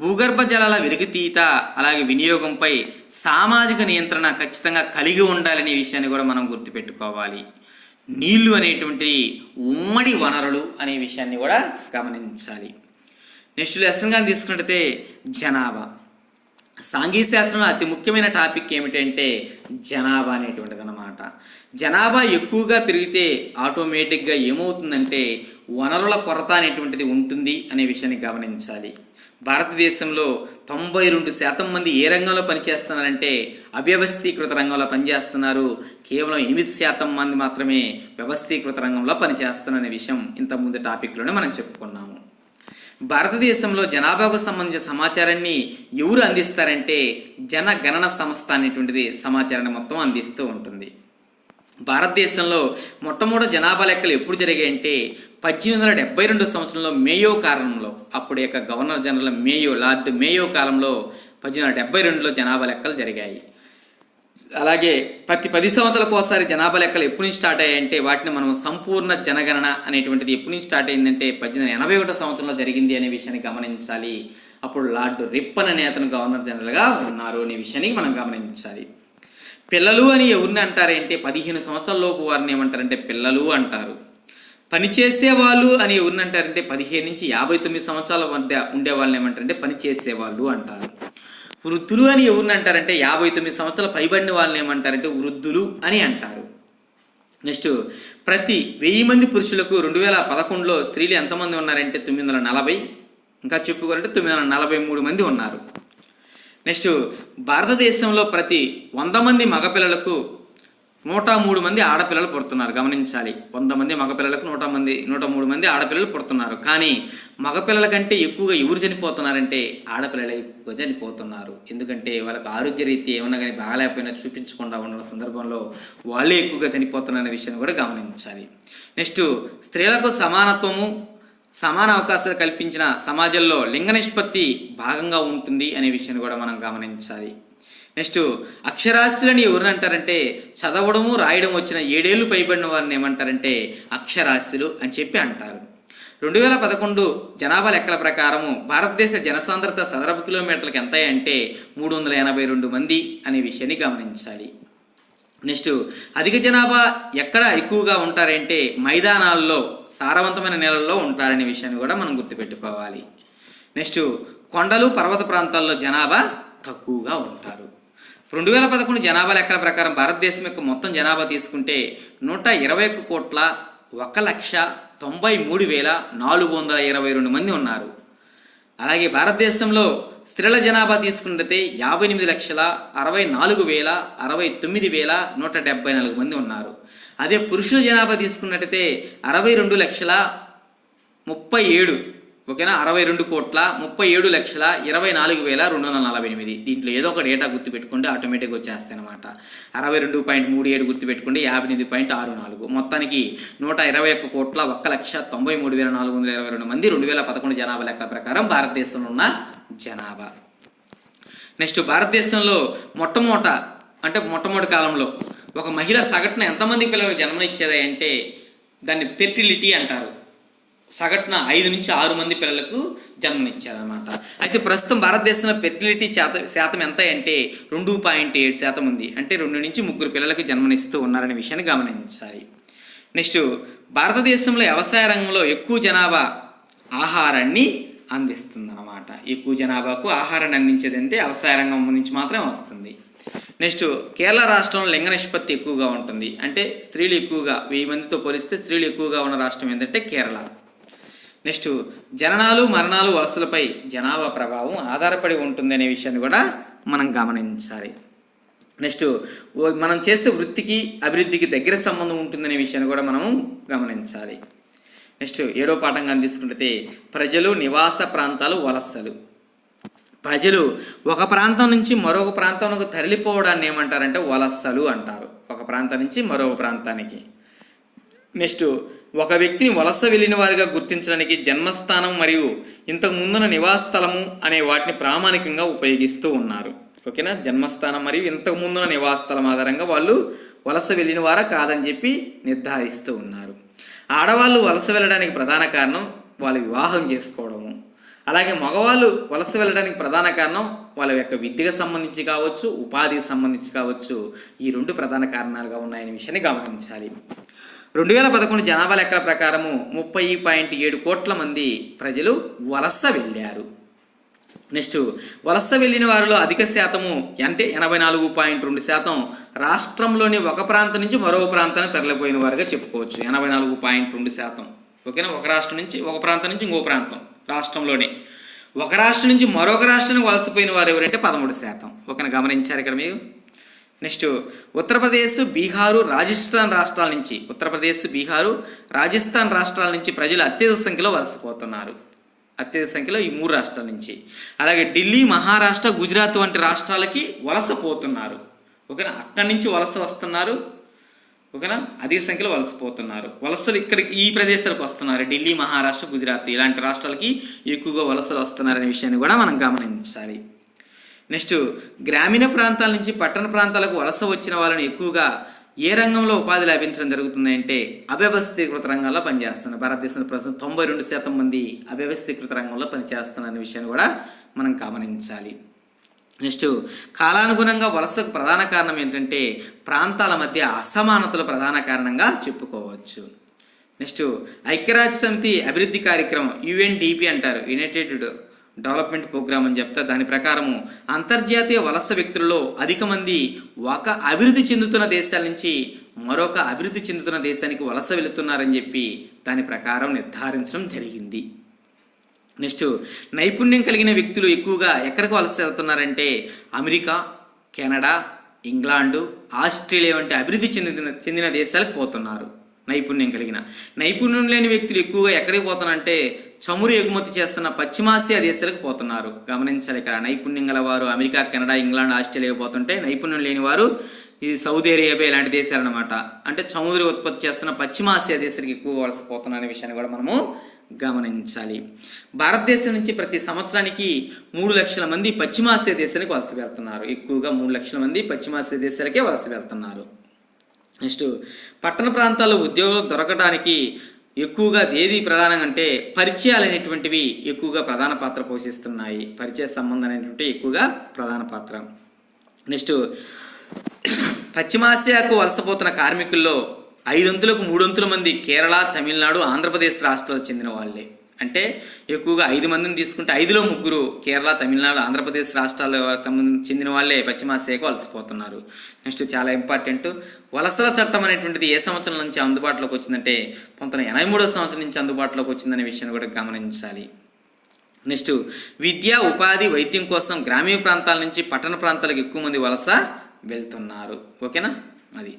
భూగర్భ జలాల వెలుగుతీత అలాగే వినియోగంపై సామాజిక నియంత్రణ ఖచ్చితంగా కలిగి ఉండాలనే విషయాన్ని కూడా మనం గుర్తుపెట్టుకోవాలి. నీళ్ళు అనేటువంటి ఉమ్మడి వనరులు అనే విషయాన్ని కూడా గమనించాలి. నెక్స్ట్ లెసన్గా తీసుకున్నట్టయితే జనాభా. సాంఘిక శాస్త్రంలో అతి ముఖ్యమైన టాపిక్ ఏమిటంటే జనాభా అనేటువంటిది అనమాట జనాభా ఎక్కువగా పెరిగితే ఆటోమేటిక్గా ఏమవుతుందంటే వనరుల కొరత అనేటువంటిది ఉంటుంది అనే విషయాన్ని గమనించాలి. భారతదేశంలో తొంభై రెండు శాతం మంది ఏ రంగంలో పనిచేస్తున్నారంటే అవ్యవస్థీకృత రంగంలో పనిచేస్తున్నారు. కేవలం ఎనిమిది శాతం మంది మాత్రమే వ్యవస్థీకృత రంగంలో పనిచేస్తున్నారనే విషయం ఇంతకుముందు టాపిక్లోనే మనం చెప్పుకున్నాము. భారతదేశంలో జనాభాకు సంబంధించిన సమాచారాన్ని ఎవరు అందిస్తారంటే జనగణన సంస్థ అనేటువంటిది సమాచారాన్ని మొత్తం అందిస్తూ ఉంటుంది. భారతదేశంలో మొట్టమొదటి జనాభా లెక్కలు ఎప్పుడు జరిగాయంటే పద్దెనిమిది వందల డెబ్బై రెండు సంవత్సరంలో మేయో కాలంలో అప్పుడు యొక్క governor general Mayo lord Mayo కాలంలో పద్దెనిమిది వందల డెబ్బై రెండులో జనాభా లెక్కలు జరిగాయి. అలాగే ప్రతి పది సంవత్సరాలకు ఒకసారి జనాభా లెక్కలు ఎప్పటి నుంచి స్టార్ట్ అయ్యాయంటే వాటిని మనం సంపూర్ణ జనగణన అనేటువంటిది ఎప్పటి నుంచి స్టార్ట్ అయిందంటే పద్దెనిమిది వందల ఎనభై ఒకటో సంవత్సరంలో జరిగింది అనే విషయాన్ని గమనించాలి. అప్పుడు లార్డ్ రిప్పన్ అనే అతను గవర్నర్ జనరల్గా ఉన్నారు అనే విషయాన్ని మనం గమనించాలి. పిల్లలు అని ఎవరిని అంటారంటే? పదిహేను సంవత్సరాలలోపు వారిని ఏమంటారంటే పిల్లలు అంటారు. పనిచేసేవాళ్ళు అని ఎవరిని అంటారంటే పదిహేను నుంచి యాభై తొమ్మిది సంవత్సరాల మధ్య ఉండే వాళ్ళని ఏమంటారంటే పనిచేసేవాళ్ళు అంటారు. వృద్ధులు అని ఎవరిని అంటారంటే యాభై తొమ్మిది సంవత్సరాల పైబడిన వాళ్ళని ఏమంటారంటే వృద్ధులు అని అంటారు. నెక్స్ట్ ప్రతి వెయ్యి మంది పురుషులకు రెండు వేల పదకొండులో స్త్రీలు ఎంతమంది ఉన్నారంటే తొమ్మిది వందల నలభై. ఇంకా చెప్పుకోవాలంటే తొమ్మిది వందల నలభై మూడు మంది ఉన్నారు. నెక్స్ట్ భారతదేశంలో ప్రతి వంద మంది మగపిల్లలకు నూట మూడు మంది ఆడపిల్లలు పుడుతున్నారు గమనించాలి. వంద మంది మగపిల్లలకు నూట మంది నూట మూడు మంది ఆడపిల్లలు పుడుతున్నారు. కానీ మగపిల్లల కంటే ఎక్కువగా ఎవరు చనిపోతున్నారంటే ఆడపిల్లలు ఎక్కువగా చనిపోతున్నారు. ఎందుకంటే వాళ్ళకి ఆరోగ్య రీతి ఏమన్నా కానీ బాగాలేకపోయినా చూపించకుండా ఉన్న సందర్భంలో వాళ్ళే ఎక్కువగా చనిపోతున్నారనే విషయాన్ని కూడా గమనించాలి. నెక్స్ట్ స్త్రీలకు సమానత్వము సమాన అవకాశాలు కల్పించిన సమాజంలో లింగ నిష్పత్తి భాగంగా ఉంటుంది అనే విషయాన్ని కూడా మనం గమనించాలి. నెక్స్ట్ అక్షరాస్యులని ఎవరు అంటారంటే చదవడము రాయడం వచ్చిన ఏడేళ్ళు పైబడిన వారిని ఏమంటారంటే అక్షరాస్యులు అని చెప్పి అంటారు. రెండు వేల పదకొండు జనాభా లెక్కల ప్రకారము భారతదేశ జనసాంద్రత చదరపు కిలోమీటర్లకు ఎంత అంటే మూడు వందల ఎనభై రెండు మంది అనే విషయాన్ని గమనించాలి. నెక్స్ట్ అధిక జనాభా ఎక్కడ ఎక్కువగా ఉంటారంటే మైదానాల్లో సారవంతమైన నేలల్లో ఉంటారనే విషయాన్ని కూడా మనం గుర్తుపెట్టుకోవాలి. నెక్స్ట్ కొండలు పర్వత ప్రాంతాల్లో జనాభా తక్కువగా ఉంటారు. రెండు వేల పదకొండు జనాభా లెక్కల ప్రకారం భారతదేశం యొక్క మొత్తం జనాభా తీసుకుంటే నూట ఇరవై ఒక్క కోట్ల ఒక లక్ష తొంభై మూడు వేల నాలుగు వందల ఇరవై రెండు మంది ఉన్నారు. అలాగే భారతదేశంలో స్త్రీల జనాభా తీసుకున్నట్లయితే యాభై ఎనిమిది లక్షల అరవై నాలుగు వేల అరవై తొమ్మిది వేల నూట డెబ్బై నాలుగు మంది ఉన్నారు. అదే పురుషుల జనాభా తీసుకున్నట్టయితే అరవై రెండు లక్షల ముప్పై ఏడు ఓకేనా? అరవై రెండు కోట్ల ముప్పై ఏడు లక్షల ఇరవై నాలుగు వేల రెండు వందల నలభై ఎనిమిది. దీంట్లో ఏదో ఒక డేటా గుర్తుపెట్టుకుంటే ఆటోమేటిక్గా వచ్చేస్తాయి అనమాట అరవై రెండు పాయింట్ మూడు ఏడు గుర్తుపెట్టుకుంటే యాభై ఎనిమిది పాయింట్ ఆరు నాలుగు. మొత్తానికి నూట ఇరవై ఒక్క కోట్ల ఒక్క లక్ష తొంభై మూడు వేల నాలుగు వందల ఇరవై రెండు మంది రెండు వేల పదకొండు జనాభా లెక్క ప్రకారం భారతదేశంలో ఉన్న జనాభా. నెక్స్ట్ భారతదేశంలో మొట్టమొదట అంటే మొట్టమొదటి కాలంలో ఒక మహిళ సగటున ఎంతమంది పిల్లలకు జన్మనిచ్చేది అంటే దాన్ని ఫెర్టిలిటీ అంటారు. సగటున ఐదు నుంచి ఆరు మంది పిల్లలకు జన్మనిచ్చారనమాట అయితే ప్రస్తుతం భారతదేశంలో ఫెర్టిలిటీ శాత శాతం ఎంత అంటే రెండు పాయింట్ ఏడు శాతం ఉంది. అంటే రెండు నుంచి ముగ్గురు పిల్లలకు జన్మనిస్తూ ఉన్నారనే విషయాన్ని గమనించాలి. నెక్స్ట్ భారతదేశంలో వ్యవసాయ రంగంలో ఎక్కువ జనాభా ఆహారాన్ని అందిస్తుందన్నమాట. ఎక్కువ జనాభాకు ఆహారాన్ని అందించేది అంటే వ్యవసాయ రంగం నుంచి మాత్రమే వస్తుంది. నెక్స్ట్ కేరళ రాష్ట్రంలో లింగ నిష్పత్తి ఎక్కువగా ఉంటుంది. అంటే స్త్రీలు ఎక్కువగా వెయ్యి మందితో పోలిస్తే స్త్రీలు ఎక్కువగా ఉన్న రాష్ట్రం ఏంటంటే కేరళ. నెక్స్ట్ జననాలు మరణాలు వలసలపై జనాభా ప్రభావం ఆధారపడి ఉంటుంది అనే విషయాన్ని కూడా మనం గమనించాలి. నెక్స్ట్ మనం చేసే వృత్తికి అభివృద్ధికి దగ్గర సంబంధం ఉంటుందనే విషయాన్ని కూడా మనం గమనించాలి. నెక్స్ట్ ఏడో పాఠంగా తీసుకుంటే ప్రజలు నివాస ప్రాంతాలు వలసలు. ప్రజలు ఒక ప్రాంతం నుంచి మరొక ప్రాంతానికి తరలిపోవడాన్ని ఏమంటారంటే వలసలు అంటారు. ఒక ప్రాంతం నుంచి మరొక ప్రాంతానికి. నెక్స్ట్ ఒక వ్యక్తిని వలస వెళ్ళిన వారిగా గుర్తించడానికి జన్మస్థానం మరియు ఇంతకు ముందున్న నివాస స్థలము అనే వాటిని ప్రామాణికంగా ఉపయోగిస్తూ ఉన్నారు. ఓకేనా? జన్మస్థానం మరియు ఇంతకు ముందున్న నివాస స్థలం ఆధారంగా వాళ్ళు వలస వెళ్ళిన వారా కాదని చెప్పి నిర్ధారిస్తూ ఉన్నారు. ఆడవాళ్ళు వలస వెళ్ళడానికి ప్రధాన కారణం వాళ్ళు వివాహం చేసుకోవడము. అలాగే మగవాళ్ళు వలస వెళ్ళడానికి ప్రధాన కారణం వాళ్ళ యొక్క విద్యకు సంబంధించి కావచ్చు ఉపాధికి సంబంధించి కావచ్చు ఈ రెండు ప్రధాన కారణాలుగా ఉన్నాయనే విషయాన్ని గమనించాలి. రెండు వేల పదకొండు జనాభా లెక్కల ప్రకారము ముప్పై పాయింట్ ఏడు కోట్ల మంది ప్రజలు వలస వెళ్ళారు. నెక్స్ట్ వలస వెళ్ళిన వారిలో అధిక శాతము అంటే ఎనభై నాలుగు పాయింట్ రెండు శాతం రాష్ట్రంలోని ఒక ప్రాంతం నుంచి మరో ప్రాంతానికి తరలిపోయిన వారుగా చెప్పుకోవచ్చు. ఎనభై నాలుగు పాయింట్ రెండు శాతం. ఓకేనా? ఒక రాష్ట్రం నుంచి ఒక ప్రాంతం నుంచి ఇంకో ప్రాంతం రాష్ట్రంలోనే. ఒక రాష్ట్రం నుంచి మరొక రాష్ట్రానికి వలసపోయిన వారు ఎవరంటే పదమూడు శాతం. ఓకేనా? గమనించారు ఇక్కడ మీరు? నెక్స్ట్ ఉత్తరప్రదేశ్ బీహారు రాజస్థాన్ రాష్ట్రాల నుంచి. ఉత్తరప్రదేశ్ బీహారు రాజస్థాన్ రాష్ట్రాల నుంచి ప్రజలు అత్యధిక సంఖ్యలో వలసపోతున్నారు. అత్యధిక సంఖ్యలో ఈ మూడు రాష్ట్రాల నుంచి. అలాగే ఢిల్లీ మహారాష్ట్ర గుజరాత్ వంటి రాష్ట్రాలకి వలస పోతున్నారు ఓకేనా? అక్కడి నుంచి వలస వస్తున్నారు. ఓకేనా? అధిక సంఖ్యలో వలసపోతున్నారు. వలసలు ఇక్కడ ఈ ప్రదేశాలకు వస్తున్నారు. ఢిల్లీ మహారాష్ట్ర గుజరాత్ ఇలాంటి రాష్ట్రాలకి ఎక్కువగా వలసలు వస్తున్నారనే విషయాన్ని కూడా మనం గమనించాలి. నెక్స్ట్ గ్రామీణ ప్రాంతాల నుంచి పట్టణ ప్రాంతాలకు వలస వచ్చిన వాళ్ళని ఎక్కువగా ఏ రంగంలో ఉపాధి లభించడం జరుగుతుంది అంటే అవ్యవస్థీకృత రంగంలో పనిచేస్తున్నారు భారతదేశంలో ప్రస్తుతం తొంభై రెండు శాతం మంది అవ్యవస్థీకృత రంగంలో పనిచేస్తున్నారు విషయాన్ని కూడా మనం గమనించాలి. నెక్స్ట్ కాలానుగుణంగా వలసకు ప్రధాన కారణం ఏంటంటే ప్రాంతాల మధ్య అసమానతలు ప్రధాన కారణంగా చెప్పుకోవచ్చు. నెక్స్ట్ ఐక్యరాజ్య సమితి అభివృద్ధి కార్యక్రమం యుఎన్డిపి అంటారు యునైటెడ్ డెవలప్మెంట్ ప్రోగ్రామ్ అని చెప్తే దాని ప్రకారము అంతర్జాతీయ వలస వ్యక్తులలో అధిక మంది ఒక అభివృద్ధి చెందుతున్న దేశాల నుంచి మరొక అభివృద్ధి చెందుతున్న దేశానికి వలస వెళుతున్నారని చెప్పి దాని ప్రకారం నిర్ధారించడం జరిగింది. నెక్స్ట్ నైపుణ్యం కలిగిన వ్యక్తులు ఎక్కువగా ఎక్కడికి వలస వెళ్తున్నారంటే అమెరికా కెనడా ఇంగ్లాండు ఆస్ట్రేలియా వంటి అభివృద్ధి చెందిన చెందిన దేశాలకు పోతున్నారు. నైపుణ్యం కలిగిన. నైపుణ్యం లేని వ్యక్తులు ఎక్కువగా ఎక్కడికి పోతున్నారంటే చమురు ఎగుమతి చేస్తున్న పశ్చిమాసియా దేశాలకు పోతున్నారు. గమనించాలి ఇక్కడ నైపుణ్యం గల వారు అమెరికా కెనడా ఇంగ్లాండ్ ఆస్ట్రేలియా పోతుంటే నైపుణ్యం లేని వారు ఇది సౌదీ అరేబియా ఇలాంటి దేశాలు అనమాట అంటే చమురు ఉత్పత్తి చేస్తున్న పశ్చిమాసియా దేశాలకు ఎక్కువ వలసపోతున్నారు అనే విషయాన్ని కూడా మనము గమనించాలి. భారతదేశం నుంచి ప్రతి సంవత్సరానికి మూడు లక్షల మంది పశ్చిమాసియా దేశానికి వలస వెళ్తున్నారు. ఎక్కువగా మూడు లక్షల మంది పశ్చిమాసియా దేశాలకే వలస వెళ్తున్నారు. నెక్స్ట్ పట్టణ ప్రాంతాల్లో ఉద్యోగం దొరకడానికి ఎక్కువగా ఏది ప్రధానంగా అంటే పరిచయాలు అనేటువంటివి ఎక్కువగా ప్రధాన పాత్ర పోషిస్తున్నాయి. పరిచయ సంబంధం అనేటువంటి ఎక్కువగా ప్రధాన పాత్ర. నెక్స్ట్ పశ్చిమాసియాకు వలసపోతున్న కార్మికుల్లో ఐదొంతులకు మూడొంతుల మంది కేరళ తమిళనాడు ఆంధ్రప్రదేశ్ రాష్ట్రాలకు చెందిన వాళ్ళే. అంటే ఎక్కువగా ఐదు మందిని తీసుకుంటే ఐదులో ముగ్గురు కేరళ తమిళనాడు ఆంధ్రప్రదేశ్ రాష్ట్రాల సంబంధించి చెందిన వాళ్ళే పశ్చిమాసియాకు అలసిపోతున్నారు. నెక్స్ట్ చాలా ఇంపార్టెంట్. వలసల చట్టం అనేటువంటిది ఏ సంవత్సరం నుంచి అందుబాటులోకి వచ్చిందంటే పంతొమ్మిది ఎనభై మూడో సంవత్సరం నుంచి అందుబాటులోకి వచ్చిందనే విషయాన్ని కూడా గమనించాలి. నెక్స్ట్ విద్య ఉపాధి వైద్యం కోసం గ్రామీణ ప్రాంతాల నుంచి పట్టణ ప్రాంతాలకు ఎక్కువ మంది వలస వెళ్తున్నారు. ఓకేనా? అది.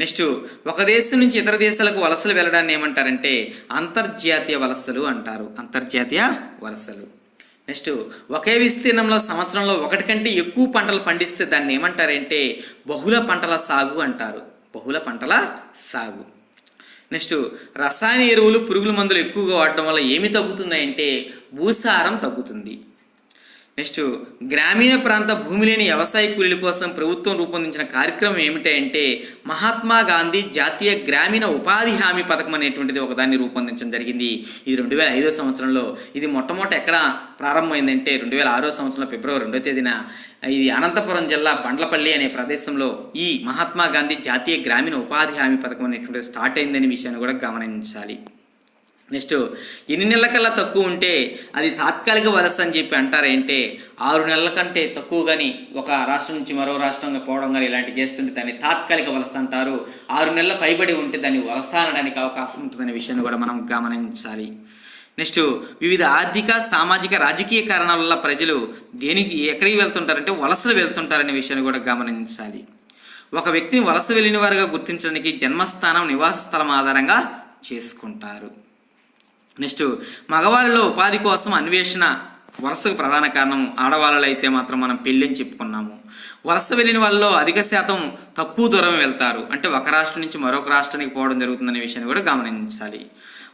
నెక్స్ట్ ఒక దేశం నుంచి ఇతర దేశాలకు వలసలు వెళ్ళడాన్ని ఏమంటారంటే అంతర్జాతీయ వలసలు అంటారు. అంతర్జాతీయ వలసలు. నెక్స్ట్ ఒకే విస్తీర్ణంలో సంవత్సరంలో ఒకటి కంటే ఎక్కువ పంటలు పండిస్తే దాన్ని ఏమంటారంటే బహుళ పంటల సాగు అంటారు. బహుళ పంటల సాగు. నెక్స్ట్ రసాయన ఎరువులు పురుగుల మందులు ఎక్కువగా వాడటం వల్ల ఏమి తగ్గుతుంది అంటే భూసారం తగ్గుతుంది. నెక్స్ట్ గ్రామీణ ప్రాంత భూమి లేని వ్యవసాయ కూలీల కోసం ప్రభుత్వం రూపొందించిన కార్యక్రమం ఏమిటంటే మహాత్మా గాంధీ జాతీయ గ్రామీణ ఉపాధి హామీ పథకం అనేటువంటిది ఒకదాన్ని రూపొందించడం జరిగింది. ఇది రెండు వేల ఐదో సంవత్సరంలో ఇది మొట్టమొదట ఎక్కడ ప్రారంభమైందంటే రెండు వేల ఆరో సంవత్సరంలో ఫిబ్రవరి రెండో తేదీన ఇది అనంతపురం జిల్లా బండ్లపల్లి అనే ప్రదేశంలో ఈ మహాత్మా గాంధీ జాతీయ గ్రామీణ ఉపాధి హామీ పథకం అనేటువంటిది స్టార్ట్ అయిందనే విషయాన్ని కూడా గమనించాలి. నెక్స్ట్ ఎన్ని నెలల కల్లా తక్కువ ఉంటే అది తాత్కాలిక వలస అని చెప్పి అంటారేంటే ఆరు నెలల కంటే తక్కువ కానీ ఒక రాష్ట్రం నుంచి మరో రాష్ట్రంగా పోవడం కానీ ఇలాంటివి చేస్తుంటే దాన్ని తాత్కాలిక వలస అంటారు. ఆరు నెలల పైబడి ఉంటే దాన్ని వలస అనడానికి అవకాశం ఉంటుందనే విషయాన్ని కూడా మనం గమనించాలి. నెక్స్ట్ వివిధ ఆర్థిక సామాజిక రాజకీయ కారణాల వల్ల ప్రజలు దేనికి ఎక్కడికి వెళ్తుంటారంటే వలసలు వెళ్తుంటారనే విషయాన్ని కూడా గమనించాలి. ఒక వ్యక్తిని వలస వెళ్ళిన వారుగా గుర్తించడానికి జన్మస్థానం నివాస స్థలం ఆధారంగా చేసుకుంటారు. నెక్స్ట్ మగవాళ్ళలో ఉపాధి కోసం అన్వేషణ వరుసకు ప్రధాన కారణం ఆడవాళ్ళలో అయితే మాత్రం మనం పెళ్ళని చెప్పుకున్నాము. వలస వెళ్ళిన వాళ్ళలో అధిక శాతం తక్కువ దూరం వెళ్తారు. అంటే ఒక రాష్ట్రం నుంచి మరొక రాష్ట్రానికి పోవడం జరుగుతుందనే విషయాన్ని కూడా గమనించాలి.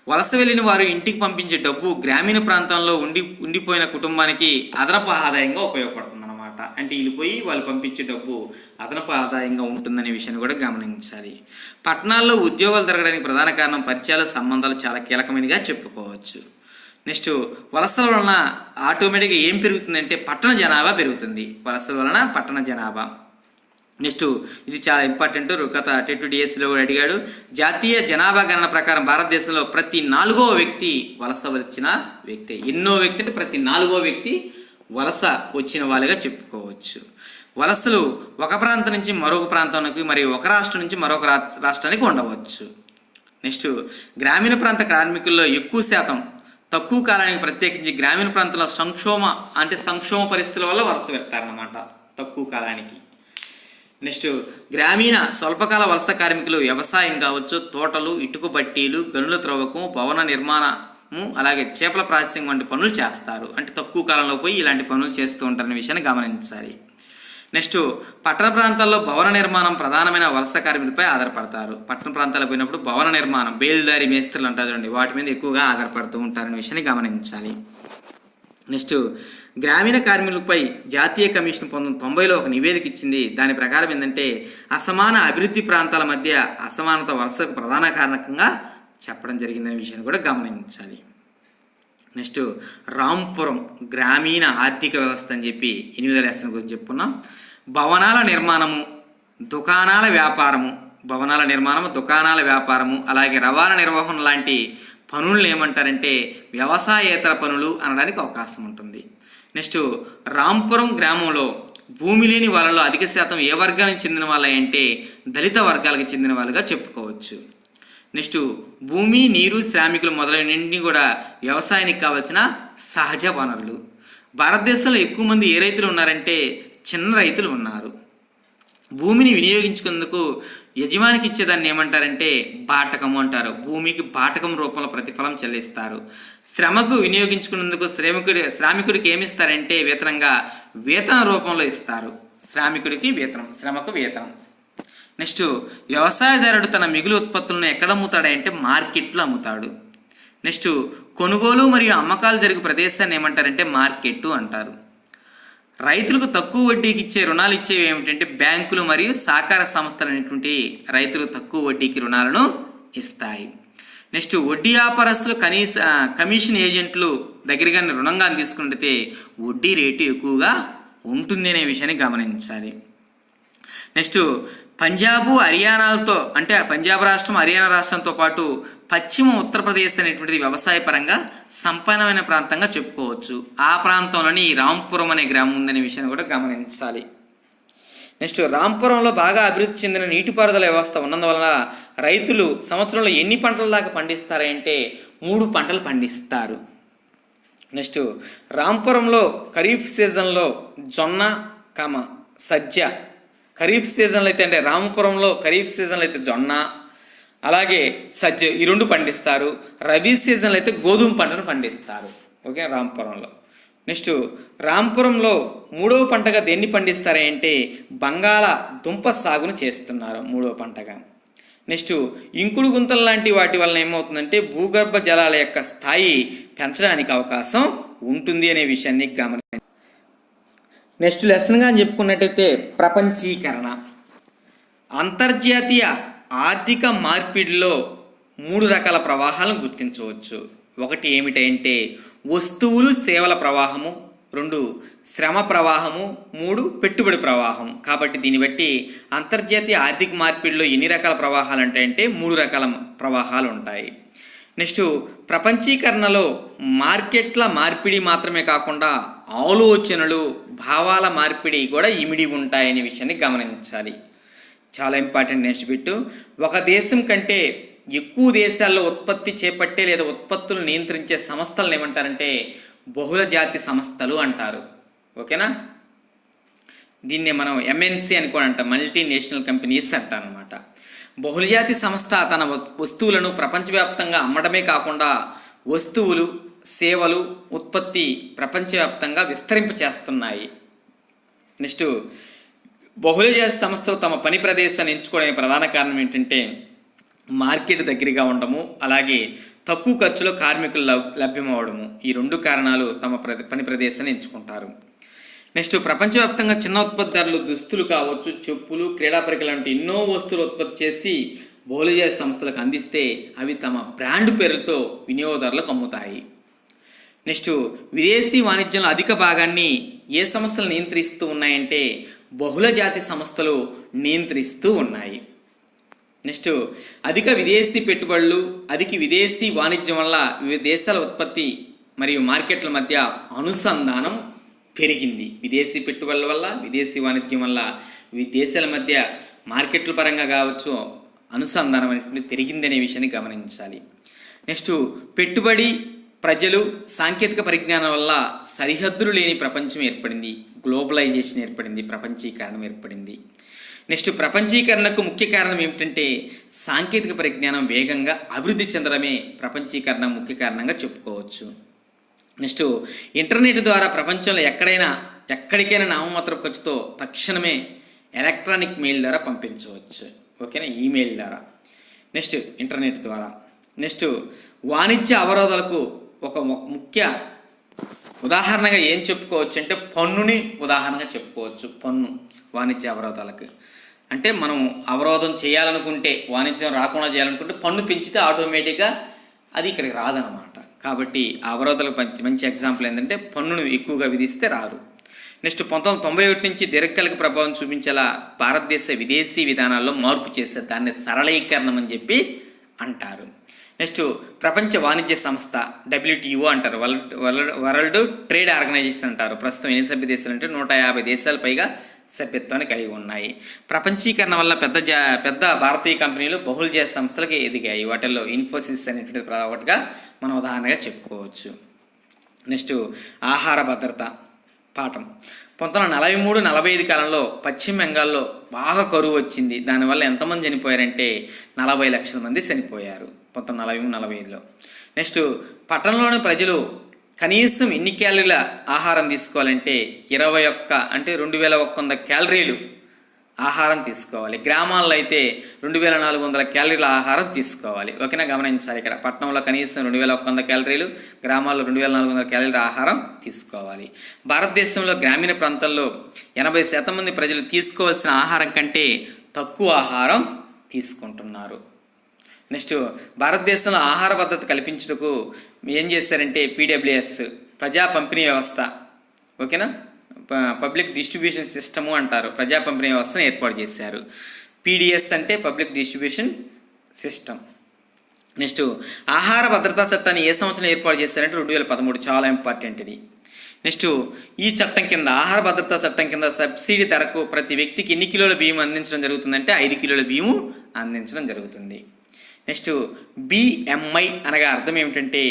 వలస వెళ్ళిన వారు ఇంటికి పంపించే డబ్బు గ్రామీణ ప్రాంతంలో ఉండి ఉండిపోయిన కుటుంబానికి అదనపు ఆదాయంగా ఉపయోగపడుతుంది. అనమాట అంటే వెళ్ళిపోయి వాళ్ళు పంపించే డబ్బు అదనపు ఆదాయంగా ఉంటుందనే విషయాన్ని కూడా గమనించాలి. పట్టణాల్లో ఉద్యోగాలు జరగడానికి ప్రధాన కారణం పరిచయాల సంబంధాలు చాలా కీలకమైనగా చెప్పుకోవచ్చు. నెక్స్ట్ వలసల వలన ఆటోమేటిక్గా ఏం పెరుగుతుందంటే పట్టణ జనాభా పెరుగుతుంది. వలసల వలన పట్టణ జనాభా. నెక్స్ట్ ఇది చాలా ఇంపార్టెంట్. గత టెట్ డిఎస్సిలో కూడా అడిగాడు. జాతీయ జనాభా గణన ప్రకారం భారతదేశంలో ప్రతి నాలుగో వ్యక్తి వలస వచ్చిన వ్యక్తి. ఎన్నో వ్యక్తి అంటే ప్రతి నాలుగో వ్యక్తి వలస వచ్చిన వాళ్ళుగా చెప్పుకోవచ్చు. వలసలు ఒక ప్రాంతం నుంచి మరొక ప్రాంతానికి మరియు ఒక రాష్ట్రం నుంచి మరొక రా- రాష్ట్రానికి ఉండవచ్చు. నెక్స్ట్ గ్రామీణ ప్రాంత కార్మికుల్లో ఎక్కువ శాతం తక్కువ కాలానికి ప్రత్యేకించి గ్రామీణ ప్రాంతంలో సంక్షోమ అంటే సంక్షోమ పరిస్థితుల వల్ల వలస వెళ్తారన్నమాట తక్కువ కాలానికి. నెక్స్ట్ గ్రామీణ స్వల్పకాల వలస కార్మికులు వ్యవసాయం కావచ్చు తోటలు ఇటుక బట్టీలు గనుల త్రవ్వకం భవన నిర్మాణ అలాగే చేపల ప్రాసెసింగ్ వంటి పనులు చేస్తారు. అంటే తక్కువ కాలంలో పోయి ఇలాంటి పనులు చేస్తూ ఉంటారనే విషయాన్ని గమనించాలి. నెక్స్ట్ పట్టణ ప్రాంతాల్లో భవన నిర్మాణం ప్రధానమైన వలస కార్మికులపై ఆధారపడతారు. పట్టణ ప్రాంతాలకు పోయినప్పుడు భవన నిర్మాణం బేల్దారి మేస్త్రులు అంటారు చూడండి వాటి మీద ఎక్కువగా ఆధారపడుతూ ఉంటారనే విషయాన్ని గమనించాలి. నెక్స్ట్ గ్రామీణ కార్మికులపై జాతీయ కమిషన్ పంతొమ్మిది తొంభైలో ఒక నివేదిక ఇచ్చింది. దాని ప్రకారం ఏంటంటే అసమాన అభివృద్ధి ప్రాంతాల మధ్య అసమానత వలసకు ప్రధాన కారణకంగా చెప్పడం జరిగిందనే విషయాన్ని కూడా గమనించాలి. నెక్స్ట్ రాంపురం గ్రామీణ ఆర్థిక వ్యవస్థ అని చెప్పి ఎనిమిదో లెసన్ గురించి చెప్పుకున్నాం. భవనాల నిర్మాణము దుకాణాల వ్యాపారము భవనాల నిర్మాణము దుకాణాల వ్యాపారము అలాగే రవాణా నిర్వహణ లాంటి పనులను ఏమంటారంటే వ్యవసాయేతర పనులు అనడానికి అవకాశం ఉంటుంది. నెక్స్ట్ రాంపురం గ్రామంలో భూమి లేని వాళ్ళలో అధిక శాతం ఏ వర్గానికి చెందిన వాళ్ళంటే దళిత వర్గాలకు చెందిన వాళ్ళుగా చెప్పుకోవచ్చు. నెక్స్ట్ భూమి నీరు శ్రామికులు మొదలైనన్ని కూడా వ్యవసాయానికి కావాల్సిన సహజ వనరులు. భారతదేశంలో ఎక్కువ మంది ఏ రైతులు ఉన్నారంటే చిన్న రైతులు ఉన్నారు. భూమిని వినియోగించుకునేందుకు యజమానికి ఇచ్చేదాన్ని ఏమంటారంటే బాటకము అంటారు. భూమికి బాటకం రూపంలో ప్రతిఫలం చెల్లిస్తారు. శ్రమకు వినియోగించుకునేందుకు శ్రామికుడి శ్రామికుడికి ఏమి ఇస్తారంటే వేతనంగా వేతన రూపంలో ఇస్తారు. శ్రామికుడికి వేతనం శ్రమకు వేతనం. నెక్స్ట్ వ్యవసాయదారుడు తన మిగులు ఉత్పత్తులను ఎక్కడ అమ్ముతాడంటే మార్కెట్లో అమ్ముతాడు. నెక్స్ట్ కొనుగోలు మరియు అమ్మకాలు జరిగే ప్రదేశాన్ని ఏమంటారంటే మార్కెట్ అంటారు. రైతులకు తక్కువ వడ్డీకి ఇచ్చే రుణాలు ఇచ్చేవి ఏమిటంటే బ్యాంకులు మరియు సహకార సంస్థలు అనేటువంటి రైతులు తక్కువ వడ్డీకి రుణాలను ఇస్తాయి. నెక్స్ట్ వడ్డీ వ్యాపారస్తులు కనీస కమిషన్ ఏజెంట్లు దగ్గరగా రుణంగా తీసుకుంటే వడ్డీ రేటు ఎక్కువగా ఉంటుంది అనే విషయాన్ని గమనించాలి. నెక్స్ట్ పంజాబు హర్యానాలతో అంటే పంజాబ్ రాష్ట్రం హర్యానా రాష్ట్రంతో పాటు పశ్చిమ ఉత్తరప్రదేశ్ అనేటువంటిది వ్యవసాయ పరంగా సంపన్నమైన ప్రాంతంగా చెప్పుకోవచ్చు. ఆ ప్రాంతంలోని రాంపురం అనే గ్రామం ఉందనే విషయాన్ని కూడా గమనించాలి. నెక్స్ట్ రాంపురంలో బాగా అభివృద్ధి చెందిన నీటిపారుదల వ్యవస్థ ఉన్నందువలన రైతులు సంవత్సరంలో ఎన్ని పంటల దాకా పండిస్తారంటే మూడు పంటలు పండిస్తారు. నెక్స్ట్ రాంపురంలో ఖరీఫ్ సీజన్లో జొన్న కమ సజ్జ ఖరీఫ్ సీజన్లో అయితే అంటే రామపురంలో ఖరీఫ్ సీజన్లో అయితే జొన్న అలాగే సజ్జ ఈ రెండు పండిస్తారు. రబీ సీజన్లో అయితే గోధుమ పంటను పండిస్తారు. ఓకే రామపురంలో. నెక్స్ట్ రాంపురంలో మూడవ పంటగా దేన్ని పండిస్తారు అంటే బంగాళ దుంప సాగును చేస్తున్నారు మూడవ పంటగా. నెక్స్ట్ ఇంకుడు గుంతలు లాంటి వాటి వలన ఏమవుతుందంటే భూగర్భ జలాల యొక్క స్థాయి పెంచడానికి అవకాశం ఉంటుంది అనే విషయాన్ని గమని నెక్స్ట్ లెసన్గా చెప్పుకున్నట్టయితే ప్రపంచీకరణ. అంతర్జాతీయ ఆర్థిక మార్పిడిలో మూడు రకాల ప్రవాహాలను గుర్తించవచ్చు. ఒకటి ఏమిటంటే వస్తువులు సేవల ప్రవాహము. రెండు శ్రమ ప్రవాహము. మూడు పెట్టుబడి ప్రవాహం కాబట్టి దీన్ని బట్టి అంతర్జాతీయ ఆర్థిక మార్పిడిలో ఎన్ని రకాల ప్రవాహాలు ఉంటాయంటే మూడు రకాల ప్రవాహాలు ఉంటాయి. నెక్స్ట్ ప్రపంచీకరణలో మార్కెట్ల మార్పిడి మాత్రమే కాకుండా ఆలోచనలు భావాల మార్పిడి కూడా ఇమిడి ఉంటాయనే విషయాన్ని గమనించాలి. చాలా ఇంపార్టెంట్ నెక్స్ట్ బిట్టు. ఒక దేశం కంటే ఎక్కువ దేశాల్లో ఉత్పత్తి చేపట్టే లేదా ఉత్పత్తులు నియంత్రించే సంస్థలను ఏమంటారంటే బహుళ జాతి సంస్థలు అంటారు. ఓకేనా? దీన్నే మనం ఎంఎన్సి అని కూడా అంటాం. మల్టీనేషనల్ కంపెనీస్ అంటారనమాట బహుళజాతి సంస్థ తన వ- వస్తువులను ప్రపంచవ్యాప్తంగా అమ్మడమే కాకుండా వస్తువులు సేవలు ఉత్పత్తి ప్రపంచవ్యాప్తంగా విస్తరింప చేస్తున్నాయి నెక్స్ట్ బహుళజాతి సంస్థలు తమ పని ప్రదేశాన్ని ఎంచుకోవడానికి ప్రధాన కారణం ఏంటంటే మార్కెట్ దగ్గరగా ఉండము అలాగే తక్కువ ఖర్చులో కార్మికులు లభ్యమవడము ఈ రెండు కారణాలు తమ ప్ర పని ప్రదేశాన్ని ఎంచుకుంటారు. నెక్స్ట్ ప్రపంచవ్యాప్తంగా చిన్న ఉత్పత్తిదారులు దుస్తులు కావచ్చు చెప్పులు క్రీడా పరికరాలు లాంటి ఎన్నో వస్తువులు ఉత్పత్తి చేసి బహుళజాతి సంస్థలకు అందిస్తే అవి తమ బ్రాండ్ పేరుతో వినియోగదారులకు అమ్ముతాయి. నెక్స్ట్ విదేశీ వాణిజ్యంలో అధిక భాగాన్ని ఏ సంస్థలు నియంత్రిస్తూ ఉన్నాయంటే బహుళ జాతి సంస్థలు నియంత్రిస్తూ ఉన్నాయి. నెక్స్ట్ అధిక విదేశీ పెట్టుబడులు అధిక విదేశీ వాణిజ్యం వల్ల వివిధ దేశాల ఉత్పత్తి మరియు మార్కెట్ల మధ్య అనుసంధానం పెరిగింది. విదేశీ పెట్టుబడుల వల్ల విదేశీ వాణిజ్యం వల్ల ఈ దేశాల మధ్య మార్కెట్ల పరంగా కావచ్చు అనుసంధానం అనేటువంటి పెరిగిందనే విషయాన్ని గమనించాలి. నెక్స్ట్ పెట్టుబడి ప్రజలు సాంకేతిక పరిజ్ఞానం వల్ల సరిహద్దులు లేని ప్రపంచం ఏర్పడింది. గ్లోబలైజేషన్ ఏర్పడింది. ప్రపంచీకరణం ఏర్పడింది. నెక్స్ట్ ప్రపంచీకరణకు ముఖ్య కారణం ఏమిటంటే సాంకేతిక పరిజ్ఞానం వేగంగా అభివృద్ధి చెందడమే ప్రపంచీకరణ ముఖ్య కారణంగా చెప్పుకోవచ్చు. నెక్స్ట్ ఇంటర్నెట్ ద్వారా ప్రపంచంలో ఎక్కడైనా ఎక్కడికైనా నామమాత్ర ఖర్చుతో తక్షణమే ఎలక్ట్రానిక్ మెయిల్ ద్వారా పంపించవచ్చు. ఓకేనా? ఈమెయిల్ ద్వారా. నెక్స్ట్ ఇంటర్నెట్ ద్వారా. నెక్స్ట్ వాణిజ్య అవరోధాలకు ఒక ము- ముఖ్య ఉదాహరణగా ఏం చెప్పుకోవచ్చు అంటే పన్నుని ఉదాహరణగా చెప్పుకోవచ్చు. పన్ను వాణిజ్య అవరోధాలకు. అంటే మనం అవరోధం చేయాలనుకుంటే వాణిజ్యం రాకుండా చేయాలనుకుంటే పన్ను పెంచితే ఆటోమేటిక్గా అది ఇక్కడికి రాదనమాట కాబట్టి ఆ అవరోధాలకు మంచి మంచి ఎగ్జాంపుల్ ఏంటంటే పన్నును ఎక్కువగా విధిస్తే రారు నెక్స్ట్ పంతొమ్మిది తొంభై ఒకటి నుంచి దీర్ఘకాలిక ప్రభావం చూపించేలా భారతదేశ విదేశీ విధానాల్లో మార్పు చేస్తే దాన్ని సరళీకరణం అని చెప్పి అంటారు. నెక్స్ట్ ప్రపంచ వాణిజ్య సంస్థ డబ్ల్యూటీఓ అంటారు. World world world trade organization అంటారు. ప్రస్తుతం ఎన్ని సభ్య దేశాలు అంటే నూట యాభై దేశాల పైగా సభ్యత్వాన్ని కలిగి ఉన్నాయి. ప్రపంచీకరణ వల్ల పెద్ద జా పెద్ద భారతీయ కంపెనీలు బహుళజాత సంస్థలకి ఎదిగాయి. వాటిల్లో ఇన్ఫోసిస్ అనేటువంటి ఒకటిగా మనం ఉదాహరణగా చెప్పుకోవచ్చు. నెక్స్ట్ ఆహార భద్రత పాఠం. పంతొమ్మిది వందల నలభై మూడు నలభై ఐదు కాలంలో పశ్చిమ బెంగాల్లో బాగా కరువు వచ్చింది. దానివల్ల ఎంతమంది చనిపోయారంటే నలభై లక్షల మంది చనిపోయారు. పంతొమ్మిది నలభై మూడు నలభై ఐదులో. నెక్స్ట్ పట్టణంలోని ప్రజలు కనీసం ఎన్ని క్యాలరీల ఆహారం తీసుకోవాలంటే ఇరవై ఒక్క అంటే రెండు వేల ఒక్క వంద క్యాలరీలు ఆహారం తీసుకోవాలి. గ్రామాల్లో అయితే రెండు వేల నాలుగు వందల క్యాలరీల ఆహారం తీసుకోవాలి. ఓకేనా? గమనించాలి ఇక్కడ. పట్టణంలో కనీసం రెండు వేల ఒక్క వంద క్యాలరీలు గ్రామాల్లో రెండు వేల నాలుగు వందల క్యాలరీల ఆహారం తీసుకోవాలి. భారతదేశంలో గ్రామీణ ప్రాంతాల్లో ఎనభై శాతం మంది ప్రజలు తీసుకోవాల్సిన ఆహారం కంటే తక్కువ ఆహారం తీసుకుంటున్నారు. నెక్స్ట్ భారతదేశంలో ఆహార భద్రత కల్పించుటకు ఏం చేశారంటే పీడబ్ల్యూఎస్ ప్రజా పంపిణీ వ్యవస్థ. ఓకేనా? ప- పబ్లిక్ డిస్ట్రిబ్యూషన్ సిస్టము అంటారు. ప్రజా పంపిణీ వ్యవస్థను ఏర్పాటు చేశారు. పీడిఎస్ అంటే పబ్లిక్ డిస్ట్రిబ్యూషన్ సిస్టమ్ నెక్స్ట్ ఆహార భద్రతా చట్టాన్ని ఏ సంవత్సరం ఏర్పాటు చేశారంటే రెండు వేల పదమూడు చాలా ఇంపార్టెంట్ ఇది. నెక్స్ట్ ఈ చట్టం కింద ఆహార భద్రతా చట్టం కింద సబ్సిడీ ధరకు ప్రతి వ్యక్తికి ఎన్ని కిలోల బియ్యం అందించడం జరుగుతుందంటే ఐదు కిలోల బియ్యం అందించడం జరుగుతుంది. నెక్స్ట్ బిఎంఐ అనగా అర్థం ఏమిటంటే